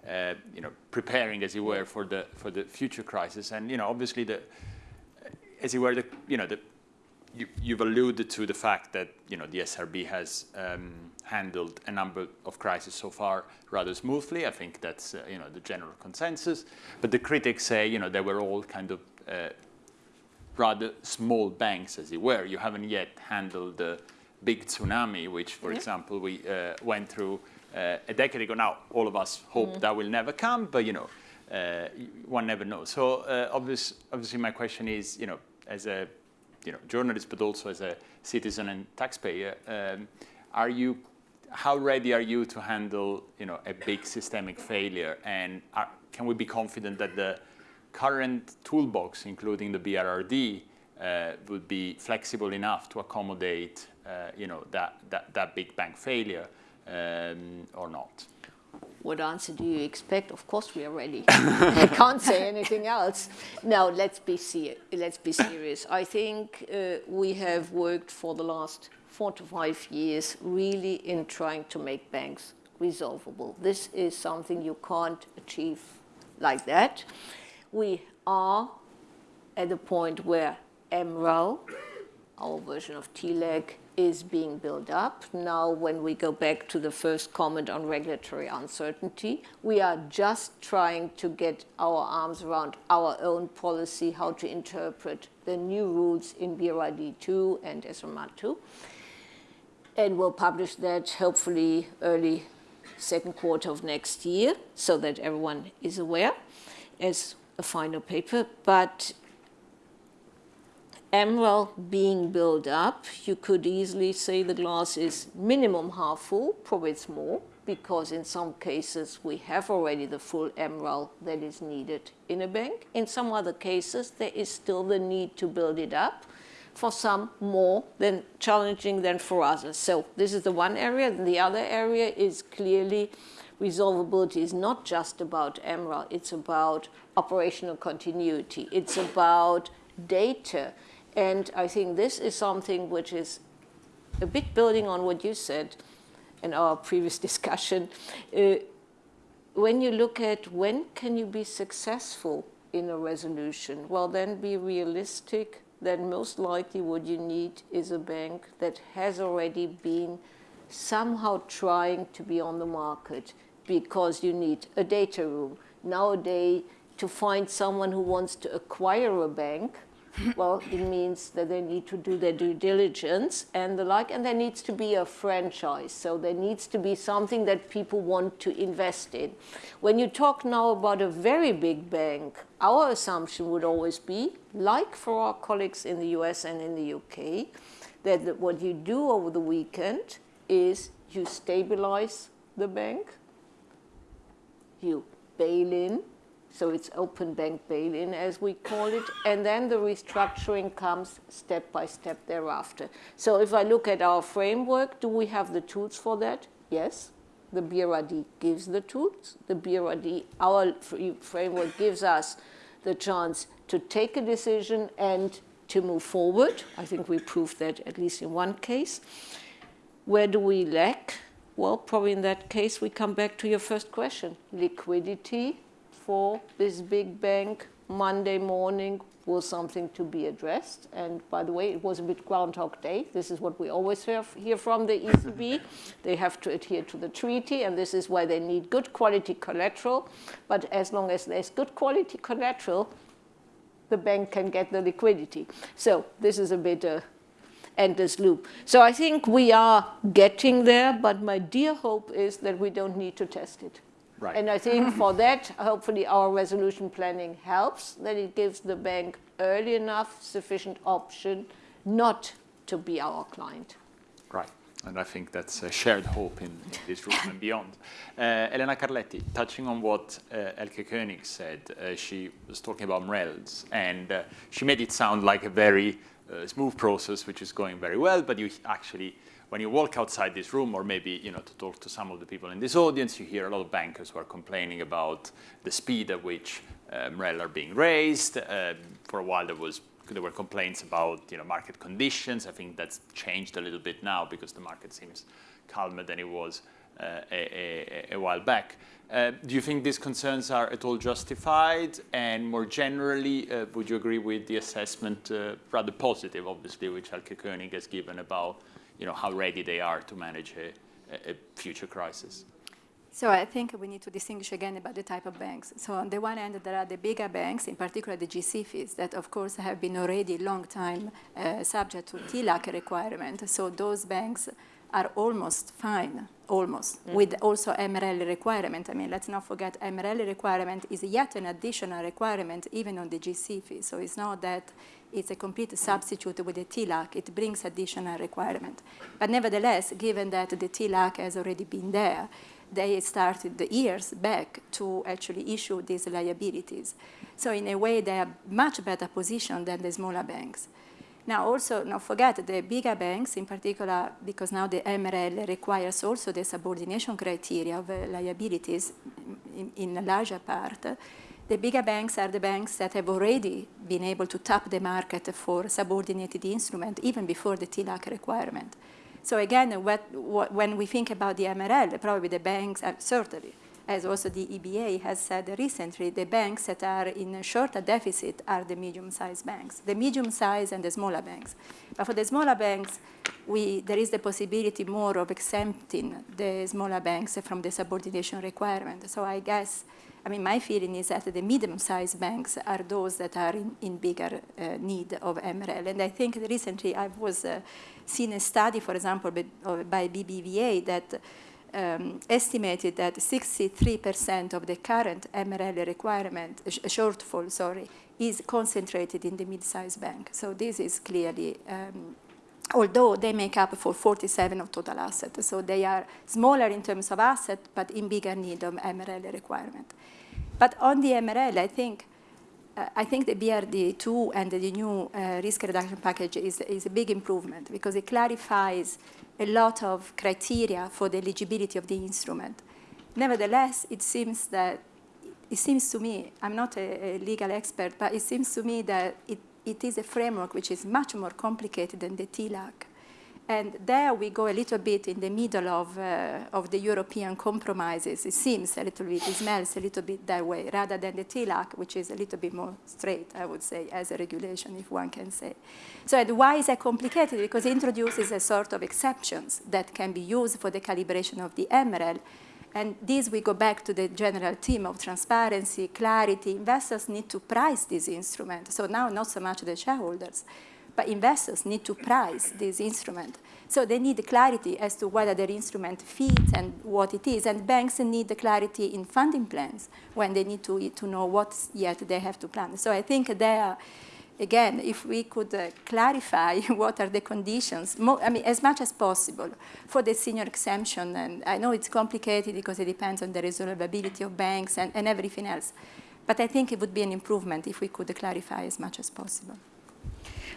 uh, you know, preparing, as you were, for the for the future crisis. And you know, obviously, the as you were, the you know, the you, have alluded to the fact that you know the SRB has um, handled a number of crises so far rather smoothly. I think that's uh, you know the general consensus. But the critics say you know they were all kind of uh, rather small banks, as it were. You haven't yet handled the big tsunami, which, for example, we uh, went through uh, a decade ago. Now, all of us hope mm. that will never come, but you know, uh, one never knows. So, uh, obvious, obviously, my question is, you know, as a you know, journalist, but also as a citizen and taxpayer, um, are you, how ready are you to handle, you know, a big systemic failure? And are, can we be confident that the current toolbox, including the BRRD, uh, would be flexible enough to accommodate, uh, you know, that, that, that big bang failure um, or not? what answer do you expect? Of course we are ready. I can't say anything else. Now let's be let's be serious. I think uh, we have worked for the last four to five years really in trying to make banks resolvable. This is something you can't achieve like that. We are at the point where MREL, our version of TLAC, is being built up. Now, when we go back to the first comment on regulatory uncertainty, we are just trying to get our arms around our own policy, how to interpret the new rules in BRRD 2 and SRMR 2. And we'll publish that hopefully early second quarter of next year so that everyone is aware as a final paper. But MREL being built up, you could easily say the glass is minimum half full, probably it's more, because in some cases we have already the full MREL that is needed in a bank. In some other cases, there is still the need to build it up for some more than challenging than for others. So this is the one area. The other area is clearly resolvability is not just about MREL, it's about operational continuity. It's about data. And I think this is something which is a bit building on what you said in our previous discussion. Uh, when you look at when can you be successful in a resolution, well, then be realistic that most likely what you need is a bank that has already been somehow trying to be on the market because you need a data room. Nowadays, to find someone who wants to acquire a bank, well, it means that they need to do their due diligence and the like, and there needs to be a franchise. So there needs to be something that people want to invest in. When you talk now about a very big bank, our assumption would always be, like for our colleagues in the US and in the UK, that what you do over the weekend is you stabilize the bank, you bail in, so it's open bank bail-in, as we call it, and then the restructuring comes step by step thereafter. So if I look at our framework, do we have the tools for that? Yes. The BRRD gives the tools. The BRRD, our framework gives us the chance to take a decision and to move forward. I think we proved that at least in one case. Where do we lack? Well, probably in that case, we come back to your first question. Liquidity for this big bank Monday morning was something to be addressed. And by the way, it was a bit Groundhog Day. This is what we always hear, from the ECB. they have to adhere to the treaty, and this is why they need good quality collateral. But as long as there's good quality collateral, the bank can get the liquidity. So this is a bit a endless loop. So I think we are getting there, but my dear hope is that we don't need to test it. Right. And I think for that, hopefully our resolution planning helps, that it gives the bank early enough sufficient option not to be our client. Right. And I think that's a shared hope in, in this room and beyond. Uh, Elena Carletti, touching on what uh, Elke Koenig said, uh, she was talking about MRELs, and uh, she made it sound like a very uh, smooth process, which is going very well, but you actually when you walk outside this room, or maybe you know, to talk to some of the people in this audience, you hear a lot of bankers who are complaining about the speed at which uh, MREL are being raised. Uh, for a while, there was there were complaints about you know market conditions. I think that's changed a little bit now because the market seems calmer than it was uh, a, a, a, while back. Uh, do you think these concerns are at all justified? And more generally, uh, would you agree with the assessment, uh, rather positive, obviously, which Elke Koenig has given about you know, how ready they are to manage a, a future crisis. So I think we need to distinguish again about the type of banks. So on the one hand, there are the bigger banks, in particular the GSIFIs, that of course have been already long time uh, subject to TLAC requirement. So those banks are almost fine, almost, mm. with also MREL requirement. I mean, let's not forget MREL requirement is yet an additional requirement even on the GSIFI. So it's not that it's a complete substitute with the TLAC. It brings additional requirement. But nevertheless, given that the TLAC has already been there, they started the years back to actually issue these liabilities. So in a way, they are much better positioned than the smaller banks. Now also, not forget the bigger banks in particular, because now the MREL requires also the subordination criteria of uh, liabilities in, in, a larger part. The bigger banks are the banks that have already been able to tap the market for subordinated instrument even before the TLAC requirement. So again, what, what, when we think about the MREL, probably the banks, are certainly as also the EBA has said recently, the banks that are in a shorter deficit are the medium-sized banks, the medium-sized and the smaller banks. But for the smaller banks, we, there is the possibility more of exempting the smaller banks from the subordination requirement. So I guess, I mean, my feeling is that the medium-sized banks are those that are in, in bigger uh, need of MREL. And I think recently I was uh, seen a study, for example, by, by BBVA that um, estimated that 63% of the current MREL requirement, sh shortfall, sorry, is concentrated in the mid-sized bank. So this is clearly, um, although they make up for 47 of total assets, so they are smaller in terms of asset, but in bigger need of MREL requirement. But on the MREL, I think uh, I think the BRRD2 and the new uh, risk reduction package is, is a big improvement because it clarifies a lot of criteria for the eligibility of the instrument. Nevertheless, it seems that, it seems to me, I'm not a, a legal expert, but it seems to me that it, it is a framework which is much more complicated than the TLAC. And there we go a little bit in the middle of, uh, of the European compromises. It seems a little bit, it smells a little bit that way, rather than the TLAC, which is a little bit more straight, I would say, as a regulation, if one can say. So why is that complicated? Because it introduces a sort of exceptions that can be used for the calibration of the MREL. And this we go back to the general theme of transparency, clarity. Investors need to price this instrument. So now not so much the shareholders, but investors need to price this instrument. So they need clarity as to whether their instrument fits and what it is. And banks need the clarity in funding plans when they need to, to know what yet they have to plan. So I think there, again, if we could uh, clarify what are the conditions, I mean, as much as possible for the senior exemption, and I know it's complicated because it depends on the resolvability of banks and, and everything else, but I think it would be an improvement if we could clarify as much as possible.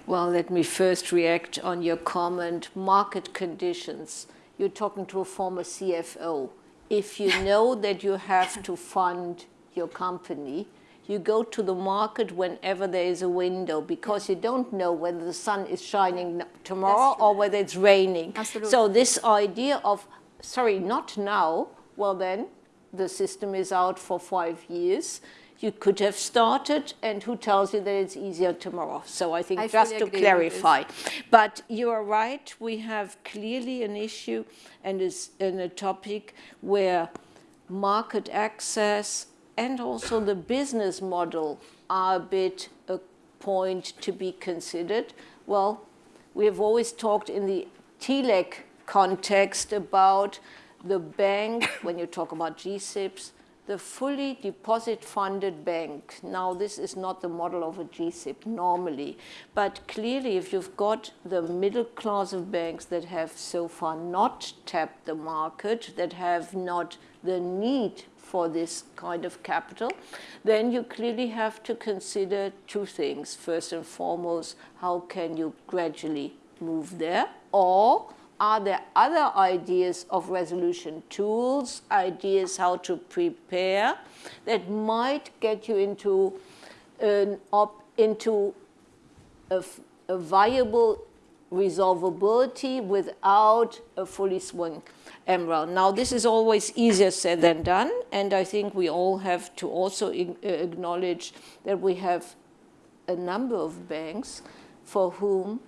Well, let me first react on your comment, market conditions. You're talking to a former CFO. If you know that you have to fund your company, you go to the market whenever there is a window because you don't know whether the sun is shining tomorrow or whether it's raining. Absolutely. So this idea of, sorry, not now, well then, the system is out for five years you could have started and who tells you that it's easier tomorrow. So I think I just to clarify. But you are right, we have clearly an issue and is in a topic where market access and also the business model are a bit a point to be considered. Well, we have always talked in the TLAC context about the bank, when you talk about GSIBs, the fully deposit-funded bank. Now, this is not the model of a GSIB normally, but clearly if you've got the middle class of banks that have so far not tapped the market, that have not the need for this kind of capital, then you clearly have to consider two things. First and foremost, how can you gradually move there? Or are there other ideas of resolution tools, ideas how to prepare that might get you into an op into a, a viable resolvability without a fully swung MREL. Now, this is always easier said than done, and I think we all have to also uh, acknowledge that we have a number of banks for whom,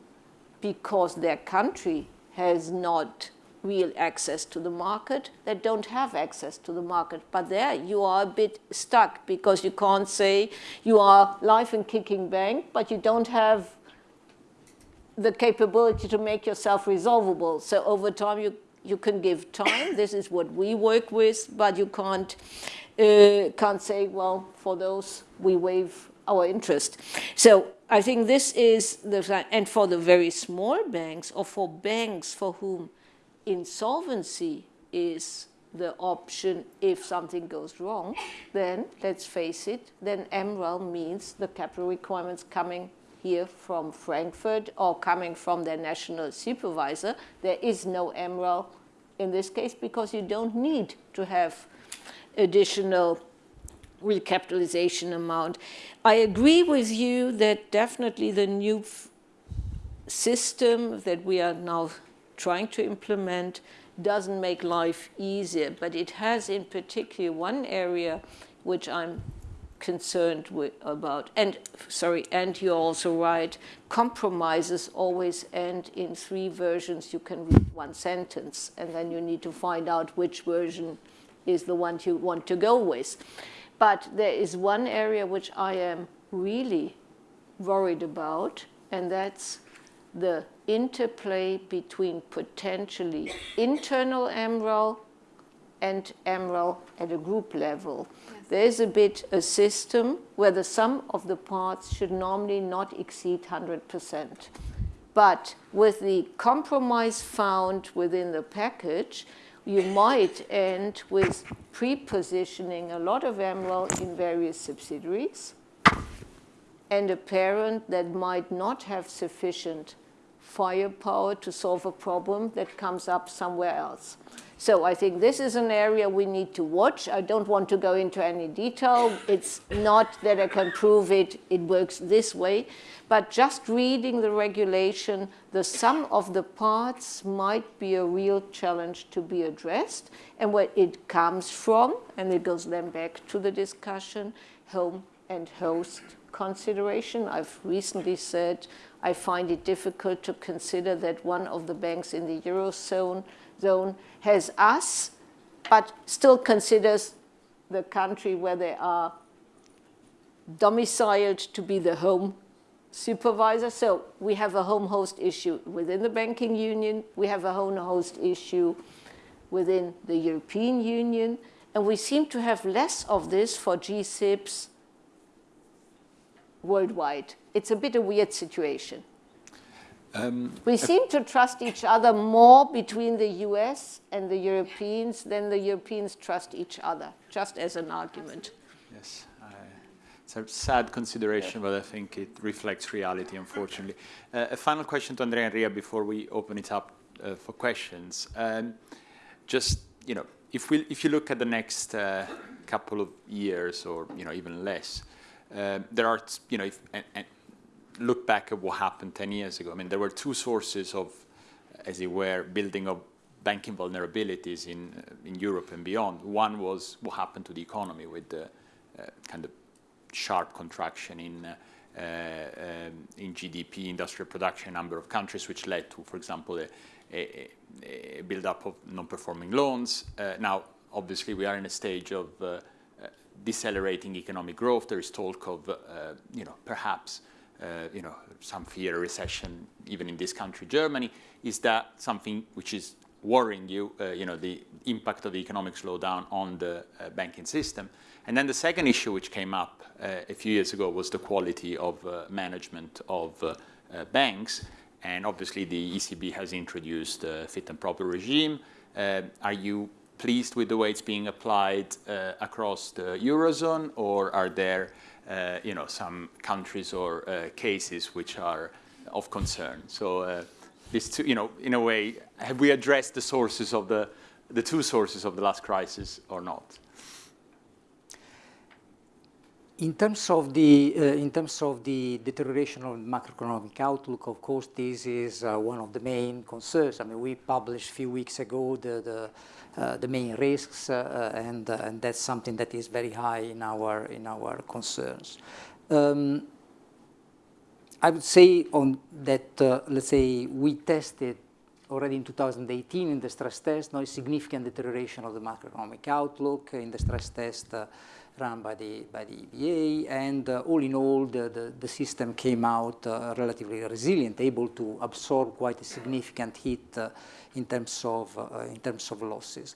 because their country has not real access to the market that don't have access to the market. But there you are a bit stuck because you can't say you are life and kicking bank, but you don't have the capability to make yourself resolvable. So over time you, you can give time. this is what we work with, but you can't, uh, can't say, well, for those we waive our interest. So I think this is the, and for the very small banks or for banks for whom insolvency is the option if something goes wrong, then let's face it, then MREL means the capital requirements coming here from Frankfurt or coming from their national supervisor. There is no MREL in this case because you don't need to have additional recapitalization amount. I agree with you that definitely the new system that we are now trying to implement doesn't make life easier, but it has in particular one area which I'm concerned with, about. And sorry, and you're also right, compromises always end in three versions. You can read one sentence, and then you need to find out which version is the one you want to go with. But there is one area which I am really worried about, and that's the interplay between potentially internal MREL and MREL at a group level. Yes. There is a bit a system where the sum of the parts should normally not exceed 100%. But with the compromise found within the package, you might end with pre-positioning a lot of MREL in various subsidiaries and a parent that might not have sufficient firepower to solve a problem that comes up somewhere else. So I think this is an area we need to watch. I don't want to go into any detail. It's not that I can prove it, it works this way. But just reading the regulation, the sum of the parts might be a real challenge to be addressed. And where it comes from, and it goes then back to the discussion, home and host consideration. I've recently said I find it difficult to consider that one of the banks in the Eurozone zone has us, but still considers the country where they are domiciled to be the home supervisor. So we have a home host issue within the banking union. We have a home host issue within the European Union. And we seem to have less of this for GSIBs worldwide. It's a bit a weird situation. Um, we seem to trust each other more between the US and the Europeans than the Europeans trust each other, just as an argument. Yes, it's a sad consideration, but I think it reflects reality, unfortunately. Uh, a final question to Andrea Enria before we open it up uh, for questions. Um, just, you know, if, we, if you look at the next uh, couple of years or, you know, even less, uh, there are, you know, if, and, and look back at what happened 10 years ago, I mean, there were two sources of, as it were, building of banking vulnerabilities in, uh, in Europe and beyond. One was what happened to the economy with the uh, kind of sharp contraction in, uh, um, in GDP, industrial production, number of countries, which led to, for example, a, a, a build-up of non-performing loans. Uh, now, obviously, we are in a stage of uh, uh, decelerating economic growth. There is talk of, you know, perhaps uh, you know, some fear recession, even in this country, Germany. Is that something which is worrying you, uh, you know, the impact of the economic slowdown on the uh, banking system? And then the second issue which came up uh, a few years ago was the quality of uh, management of uh, banks. And obviously the ECB has introduced a fit and proper regime. are you pleased with the way it's being applied across the Eurozone, or are there uh, you know, some countries or uh, cases which are of concern. So uh, this, two, you know, in a way, have we addressed the sources of the, the two sources of the last crisis or not? In terms of the uh, in terms of the deterioration of macroeconomic outlook, of course, this is uh, one of the main concerns. I mean, we published a few weeks ago the, the uh, the main risks, uh, and, uh, and that's something that is very high in our, in our concerns. Um, I would say on that, uh, let's say, we tested already in 2018 in the stress test, no significant deterioration of the macroeconomic outlook in the stress test uh, run by the, by the EBA, and uh, all in all, the, the, the system came out relatively resilient, able to absorb quite a significant hit in terms of, uh, in terms of losses.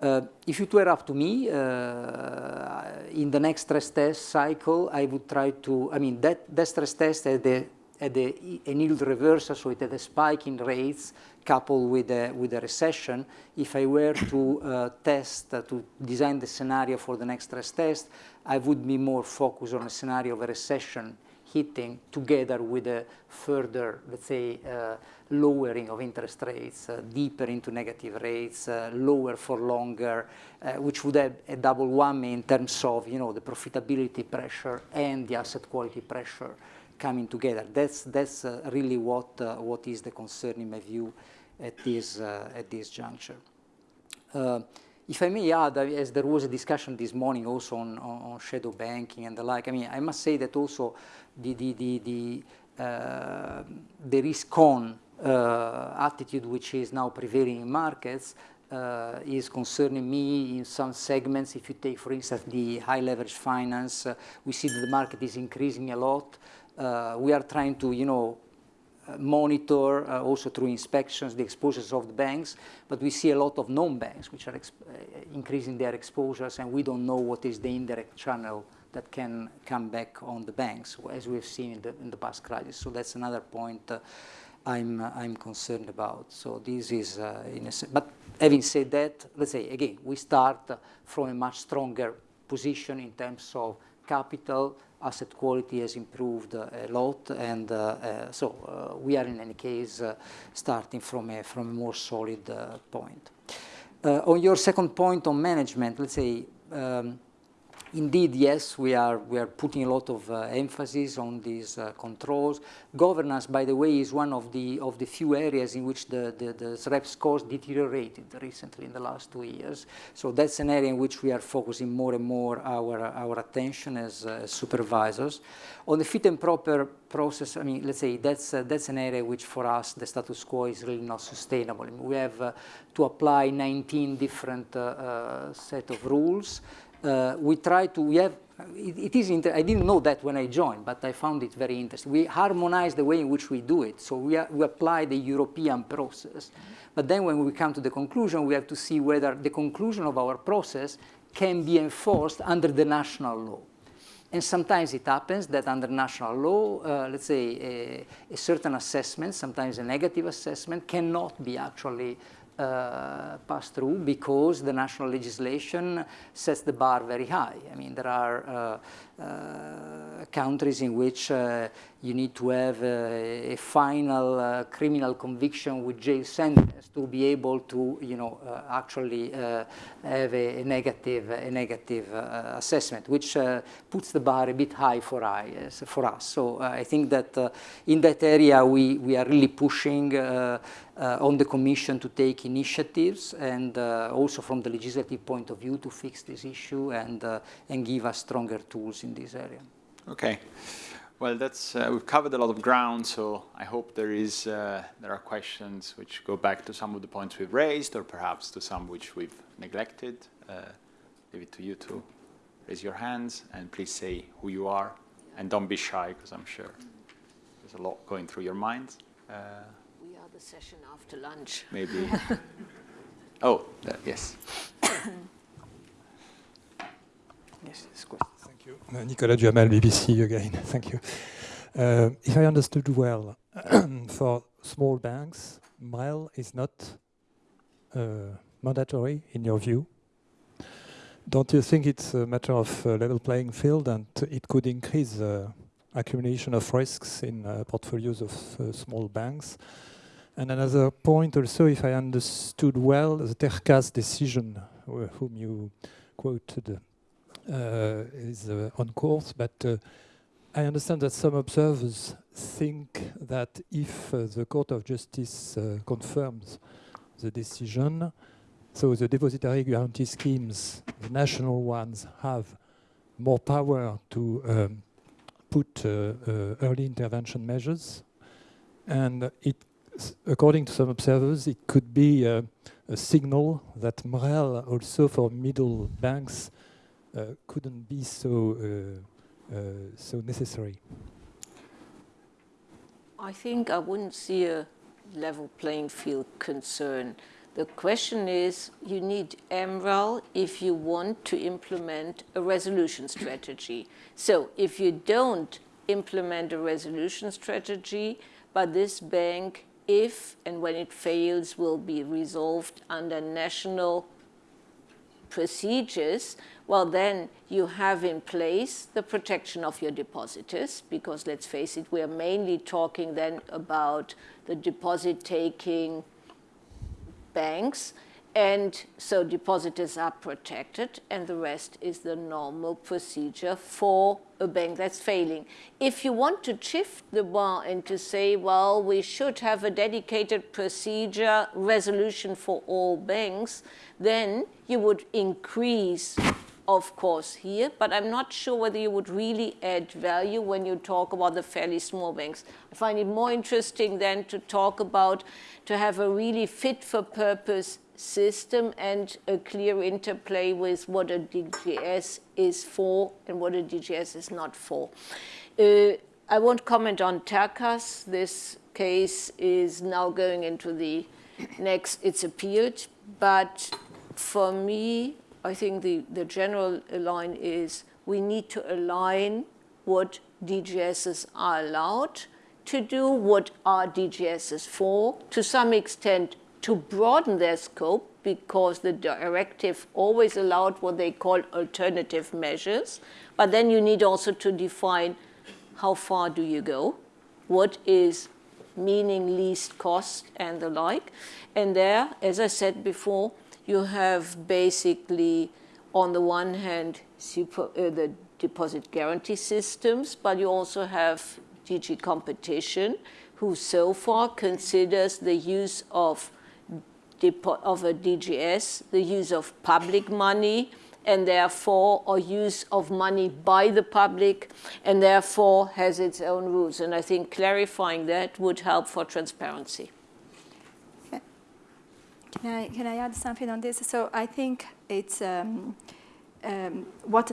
Uh, if it were up to me, uh, in the next stress test cycle, I would try to, I mean, that, that stress test had, a, had a, an yield reversal, so it had a spike in rates coupled with a, with a recession. If I were to uh, test, uh, to design the scenario for the next stress test, I would be more focused on a scenario of a recession hitting together with a further, let's say, uh, lowering of interest rates, uh, deeper into negative rates, uh, lower for longer, uh, which would have a double whammy in terms of, you know, the profitability pressure and the asset quality pressure coming together. That's, that's uh, really what, uh, what is the concern in my view at this, at this juncture. If I may add, as there was a discussion this morning also on, on, shadow banking and the like, I mean, I must say that also the, the, the, the, uh, the risk-on uh, attitude which is now prevailing in markets uh, is concerning me in some segments. If you take, for instance, the high leverage finance, uh, we see that the market is increasing a lot. Uh, we are trying to, you know, uh, monitor uh, also through inspections the exposures of the banks, but we see a lot of non-banks which are uh, increasing their exposures and we don't know what is the indirect channel that can come back on the banks as we've seen in the, in the past crisis. So that's another point uh, I'm, uh, I'm concerned about. So this is, in a but having said that, let's say again, we start from a much stronger position in terms of capital, asset quality has improved uh, a lot, and uh, uh, so we are in any case starting from a, from a more solid point. on your second point on management, let's say um, Indeed, yes, we are, we are putting a lot of uh, emphasis on these uh, controls. Governance, by the way, is one of the, of the few areas in which the, the, the SREP scores deteriorated recently in the last two years. So that's an area in which we are focusing more and more our, our attention as uh, supervisors. On the fit and proper process, I mean, let's say that's, uh, that's an area which for us the status quo is really not sustainable. We have uh, to apply 19 different uh, set of rules uh, we try to, we have, it, it is, I didn't know that when I joined, but I found it very interesting. We harmonize the way in which we do it. So we, we apply the European process. But then when we come to the conclusion, we have to see whether the conclusion of our process can be enforced under the national law. And sometimes it happens that under national law, uh, let's say a, a, certain assessment, sometimes a negative assessment, cannot be actually uh, pass through because the national legislation sets the bar very high. I mean, there are uh, uh, countries in which uh, you need to have a, a final uh, criminal conviction with jail sentence to be able to, you know, uh, actually have a, a, negative, a negative assessment, which puts the bar a bit high for, I, for us. So I think that in that area we, we are really pushing uh, on the Commission to take initiatives and uh, also from the legislative point of view to fix this issue and, uh, and give us stronger tools in this area. Okay. Well, that's uh, we've covered a lot of ground, so I hope there is uh, there are questions which go back to some of the points we've raised, or perhaps to some which we've neglected. Uh, leave it to you to raise your hands and please say who you are, and don't be shy because I'm sure there's a lot going through your minds. Uh, we are the session after lunch. Maybe. oh, yes. yes, this question. Thank you. Uh, BBC again. Thank you. Uh, if I understood well, for small banks, MREL is not uh, mandatory in your view. Don't you think it's a matter of uh, level playing field and it could increase the accumulation of risks in uh, portfolios of uh, small banks? And another point also, if I understood well, the Tercas decision, whom you quoted uh, is uh, on course, but uh, I understand that some observers think that if the Court of Justice confirms the decision, so the depository guarantee schemes, the national ones, have more power to um, put uh, uh, early intervention measures. And it, according to some observers, it could be uh, a signal that MREL also for middle banks uh, couldn't be so uh, uh, so necessary? I think I wouldn't see a level playing field concern. The question is, you need MREL if you want to implement a resolution strategy. So if you don't implement a resolution strategy, but this bank, if and when it fails, will be resolved under national procedures, well, then you have in place the protection of your depositors, because let's face it, we are mainly talking then about the deposit-taking banks. And so depositors are protected, and the rest is the normal procedure for a bank that's failing. If you want to shift the bar and to say, well, we should have a dedicated procedure resolution for all banks, then you would increase of course, here, but I'm not sure whether you would really add value when you talk about the fairly small banks. I find it more interesting then to talk about, to have a really fit for purpose system and a clear interplay with what a DGS is for and what a DGS is not for. Uh, I won't comment on Tercas. This case is now going into the next, it's appealed, but for me, I think the, the general line is we need to align what DGSs are allowed to do, what are DGSs for, to some extent to broaden their scope because the directive always allowed what they call alternative measures. But then you need also to define how far do you go, what is meaning least cost and the like. And there, as I said before, you have basically, on the one hand, super, uh, the deposit guarantee systems, but you also have DG competition, who so far considers the use of, of a DGS, the use of public money, and therefore, or use of money by the public, and therefore has its own rules. And I think clarifying that would help for transparency. Can I, can I add something on this? So I think it's um, um, what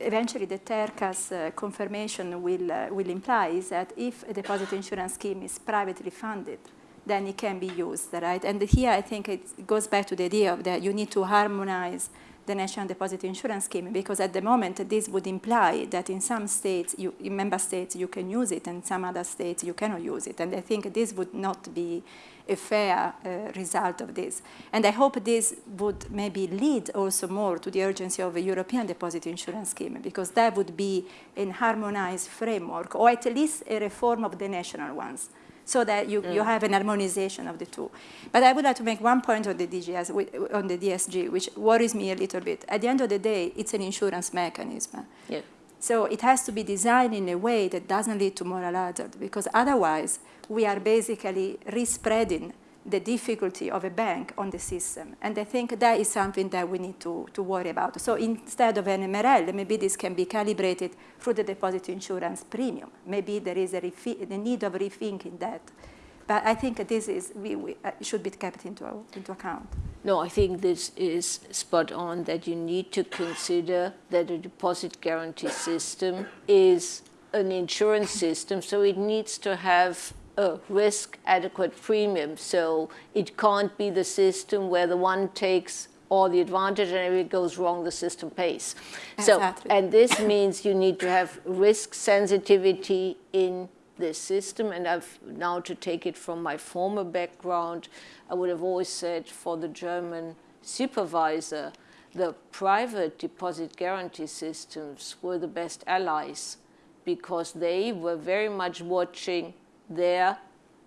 eventually the Tercas uh, confirmation will, uh, will imply is that if a deposit insurance scheme is privately funded, then it can be used, right? And here I think it goes back to the idea of that you need to harmonize the National Deposit Insurance Scheme because at the moment this would imply that in some states, you, in member states, you can use it and some other states you cannot use it. And I think this would not be a fair uh, result of this. And I hope this would maybe lead also more to the urgency of a European deposit insurance scheme because that would be an harmonized framework or at least a reform of the national ones so that you, mm. you have an harmonization of the two. But I would like to make one point on the DGS, on the DSG, which worries me a little bit. At the end of the day, it's an insurance mechanism. Yeah. So it has to be designed in a way that doesn't lead to moral hazard, because otherwise we are basically respreading the difficulty of a bank on the system. And I think that is something that we need to, to worry about. So instead of an MREL, maybe this can be calibrated through the deposit insurance premium. Maybe there is a, the need of rethinking that. But I think this is, we, we uh, should be kept into, into account. No, I think this is spot on that you need to consider that a deposit guarantee system is an insurance system, so it needs to have a risk adequate premium. So it can't be the system where the one takes all the advantage and if it goes wrong, the system pays. Exactly. So, and this means you need to have risk sensitivity in this system. And I've now to take it from my former background, I would have always said for the German supervisor, the private deposit guarantee systems were the best allies because they were very much watching their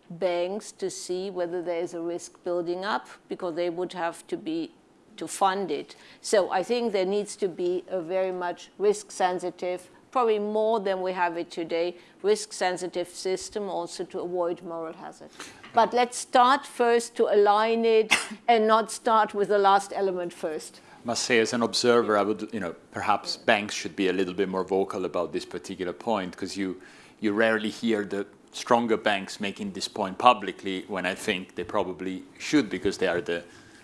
banks to see whether there's a risk building up because they would have to be to fund it. So I think there needs to be a very much risk sensitive, probably more than we have it today, risk sensitive system also to avoid moral hazard. But let's start first to align it and not start with the last element first. must say as an observer, I would, you know, perhaps banks should be a little bit more vocal about this particular point because you, you rarely hear the stronger banks making this point publicly when I think they probably should because they are the,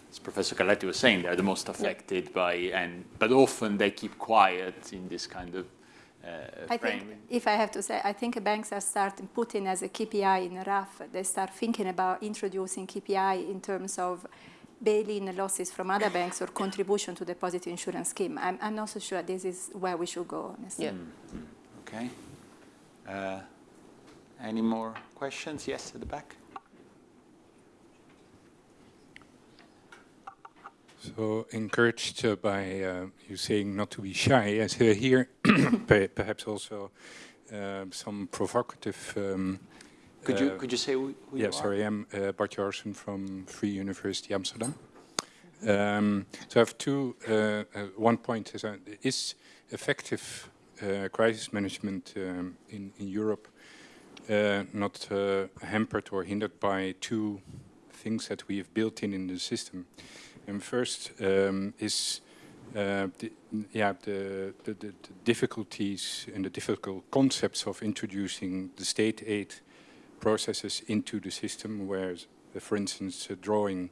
as Professor Carletti was saying, they are the most affected yeah. by, and but often they keep quiet in this kind of uh, I think, if I have to say, I think banks are starting putting as a KPI in a RAF, they start thinking about introducing KPI in terms of bail-in losses from other banks or contribution to the deposit insurance scheme. I'm, I'm not so sure this is where we should go, honestly. Yeah. Mm -hmm. Okay. Uh, any more questions? Yes, at the back. So encouraged uh, by uh, you saying not to be shy, as uh, here perhaps also uh, some provocative. Um, could you uh, could you say who, who yeah, you sorry, I'm uh, Bart Joosen from Free University Amsterdam. Um, so I have two. Uh, one point is is effective crisis management um, in in Europe not hampered or hindered by two things that we have built in in the system. And first um, is uh, the, yeah, the, the, the, difficulties and the difficult concepts of introducing the state aid processes into the system, where, uh, for instance, uh, drawing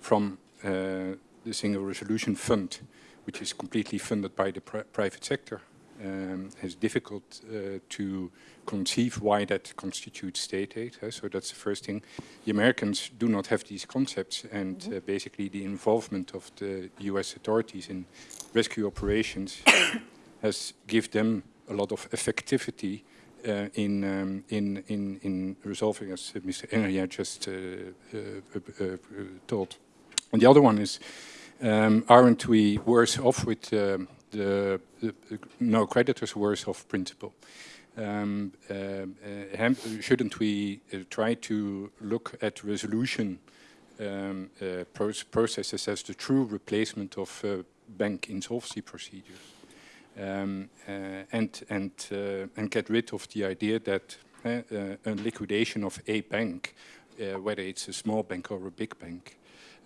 from uh, the Single Resolution Fund, which is completely funded by the pri private sector, um, is difficult uh, to conceive why that constitutes state aid. Uh, so that's the first thing. The Americans do not have these concepts and uh, basically the involvement of the US authorities in rescue operations has given them a lot of effectivity uh, in, um, in, in, in resolving, as Mr. Enria just uh, uh, told. And the other one is, um, aren't we worse off with um, the, the, no creditors worse off principle? Um, uh, shouldn't we uh, try to look at resolution um, uh, processes as the true replacement of bank insolvency procedures? Um, and, and, and get rid of the idea that a liquidation of a bank, whether it's a small bank or a big bank,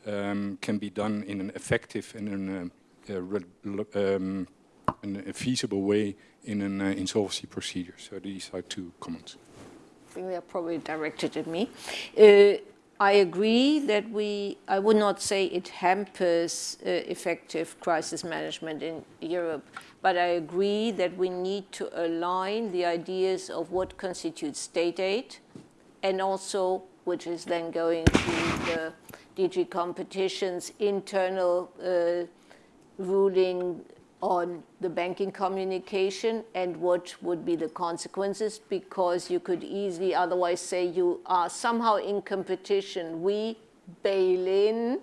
um, can be done in an effective and in a, um, in a feasible way in an uh, insolvency procedure. So these are two comments. I think they're probably directed at me. Uh, I agree that we, I would not say it hampers uh, effective crisis management in Europe, but I agree that we need to align the ideas of what constitutes state aid and also, which is then going to the DG competition's internal uh, ruling on the banking communication and what would be the consequences because you could easily otherwise say you are somehow in competition. We bail in,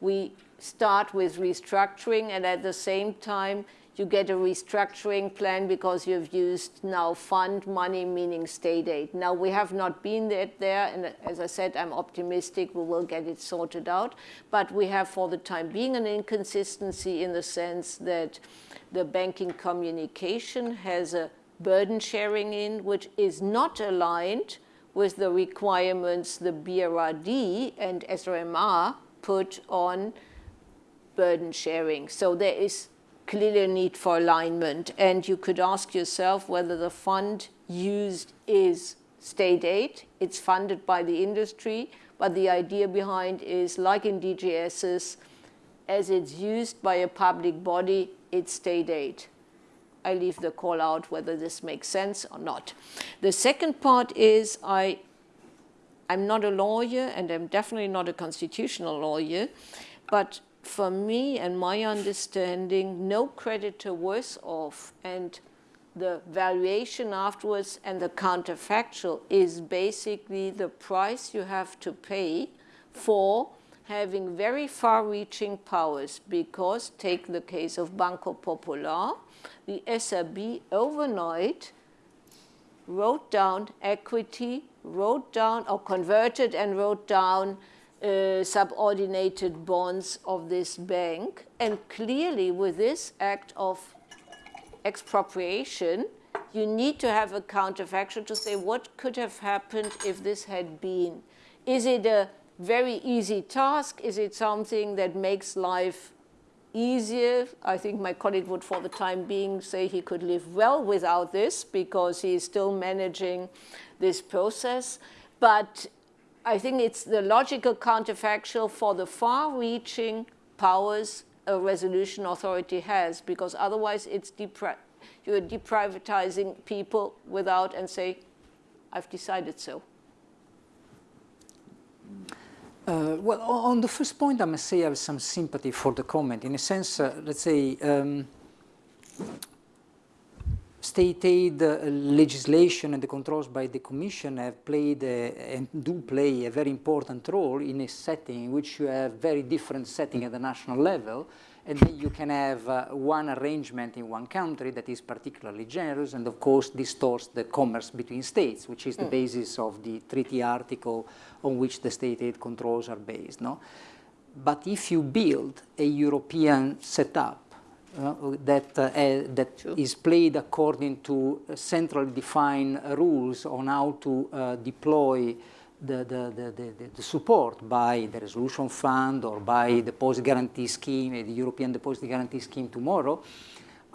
we start with restructuring and at the same time you get a restructuring plan because you've used now fund money, meaning state aid. Now, we have not been there, and as I said, I'm optimistic we will get it sorted out. But we have, for the time being, an inconsistency in the sense that the banking communication has a burden sharing in, which is not aligned with the requirements the BRRD and SRMR put on burden sharing. So there is clearly a need for alignment. And you could ask yourself whether the fund used is state aid. It's funded by the industry, but the idea behind is like in DGSs, as it's used by a public body, it's state aid. I leave the call out whether this makes sense or not. The second part is I, I'm not a lawyer and I'm definitely not a constitutional lawyer, but for me and my understanding, no creditor worse off. And the valuation afterwards and the counterfactual is basically the price you have to pay for having very far-reaching powers because, take the case of Banco Popular, the SRB overnight wrote down equity, wrote down or converted and wrote down uh, subordinated bonds of this bank. And clearly with this act of expropriation, you need to have a counterfactual to say what could have happened if this had been. Is it a very easy task? Is it something that makes life easier? I think my colleague would for the time being say he could live well without this because he is still managing this process. But I think it's the logical counterfactual for the far-reaching powers a resolution authority has, because otherwise it's depri you're deprivatizing people without and say, I've decided so. Uh, well, on the first point, I must say I have some sympathy for the comment. In a sense, uh, let's say, um, state aid uh, legislation and the controls by the Commission have played a, and do play a very important role in a setting in which you have very different setting at the national level, and then you can have uh, one arrangement in one country that is particularly generous and of course distorts the commerce between states, which is the mm. basis of the treaty article on which the state aid controls are based. No? But if you build a European setup that, uh, that sure. is played according to centrally defined rules on how to uh, deploy the, the, the, the, support by the resolution fund or by the deposit guarantee scheme, the European deposit guarantee scheme tomorrow,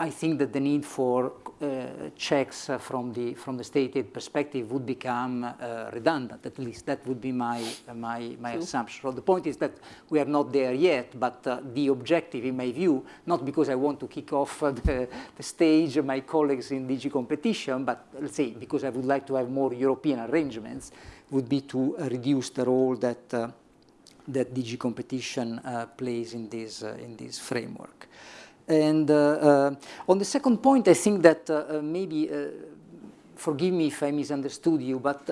I think that the need for uh, checks uh, from the from the state aid perspective would become uh, redundant. At least that would be my uh, my my True. assumption. So the point is that we are not there yet, but uh, the objective, in my view, not because I want to kick off uh, the, the stage my colleagues in DG competition, but let's say because I would like to have more European arrangements, would be to reduce the role that that DG competition plays in this in this framework. And uh, uh, on the second point, I think that uh, maybe, forgive me if I misunderstood you, but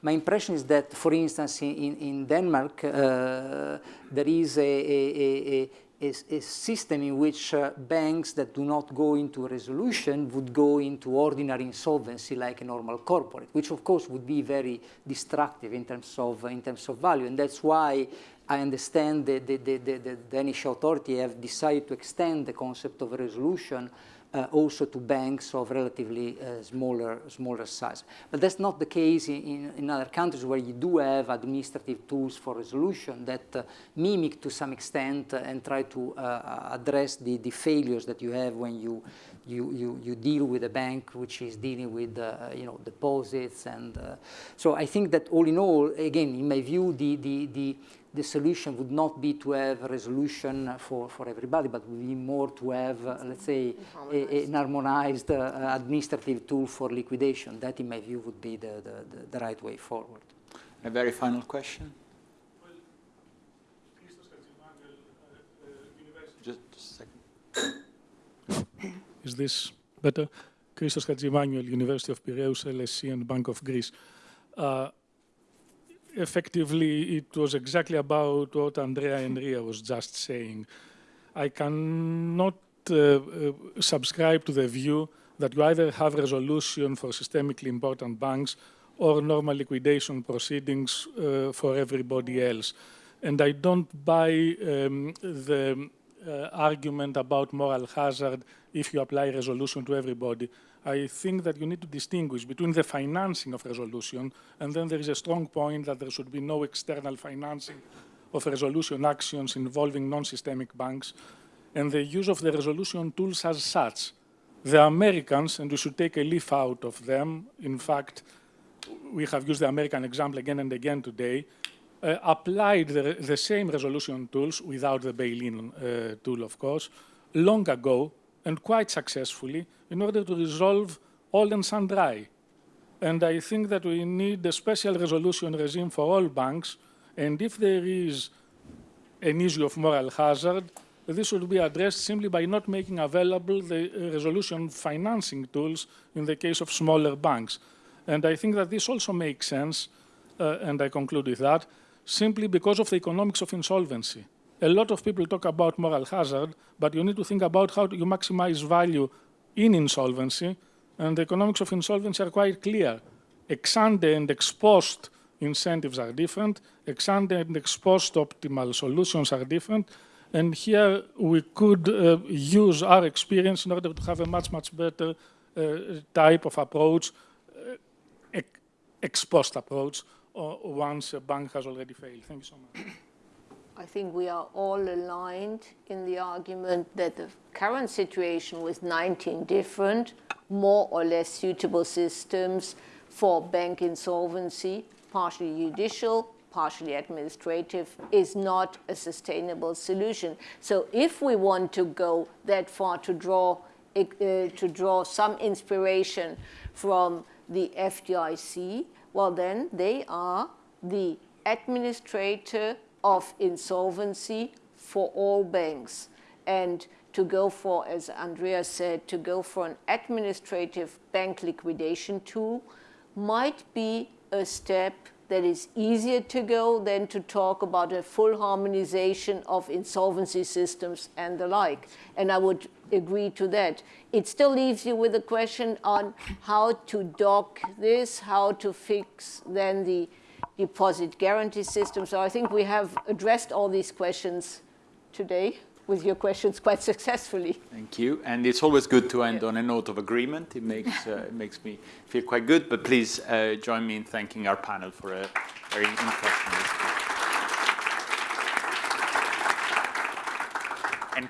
my impression is that, for instance, in, in Denmark, there is a, a, a, a, system in which uh, banks that do not go into resolution would go into ordinary insolvency like a normal corporate, which of course would be very destructive in terms of, in terms of value. And that's why I understand that the, the, the, Danish authority have decided to extend the concept of resolution uh, also to banks of relatively uh, smaller, smaller size. But that's not the case in, in, other countries where you do have administrative tools for resolution that uh, mimic to some extent and try to uh, address the, the failures that you have when you, you, you, you deal with a bank which is dealing with uh, you know, deposits. And uh, so I think that all in all, again, in my view, the, the, the the solution would not be to have a resolution for, for everybody, but would be more to have, uh, let's say, a, an harmonized uh, administrative tool for liquidation. That, in my view, would be the, the, the, right way forward. A very final question. Just, just a second. Is this better? Christos Hadjiemmanuil, University of Piraeus, LSE, and Bank of Greece. Uh, effectively, it was exactly about what Andrea Enria was just saying. I cannot uh, uh, subscribe to the view that you either have resolution for systemically important banks or normal liquidation proceedings uh, for everybody else. And I don't buy um, the uh, argument about moral hazard if you apply resolution to everybody. I think that you need to distinguish between the financing of resolution and then there is a strong point that there should be no external financing of resolution actions involving non-systemic banks and the use of the resolution tools as such. The Americans, and we should take a leaf out of them, in fact, we have used the American example again and again today, uh, applied the, the, same resolution tools without the bail-in uh, tool, of course, long ago and quite successfully in order to resolve all and sundry. And I think that we need a special resolution regime for all banks. And if there is an issue of moral hazard, this should be addressed simply by not making available the resolution financing tools in the case of smaller banks. And I think that this also makes sense, uh, and I conclude with that, simply because of the economics of insolvency a lot of people talk about moral hazard, but you need to think about how you maximize value in insolvency, and the economics of insolvency are quite clear. Ex ante and ex post incentives are different, ex ante and ex post optimal solutions are different, and here we could uh, use our experience in order to have a much, much better uh, type of approach, uh, ex post approach, uh, once a bank has already failed. Thank you so much. I think we are all aligned in the argument that the current situation with 19 different, more or less suitable systems for bank insolvency, partially judicial, partially administrative, is not a sustainable solution. So if we want to go that far to draw, uh, to draw some inspiration from the FDIC, well then they are the administrator of insolvency for all banks. And to go for, as Andrea said, to go for an administrative bank liquidation tool might be a step that is easier to go than to talk about a full harmonization of insolvency systems and the like. And I would agree to that. It still leaves you with a question on how to dock this, how to fix then the deposit guarantee system. So I think we have addressed all these questions today with your questions quite successfully. Thank you. And it's always good to end on a note of agreement. It makes, uh, it makes me feel quite good. But please uh, join me in thanking our panel for a very interesting discussion.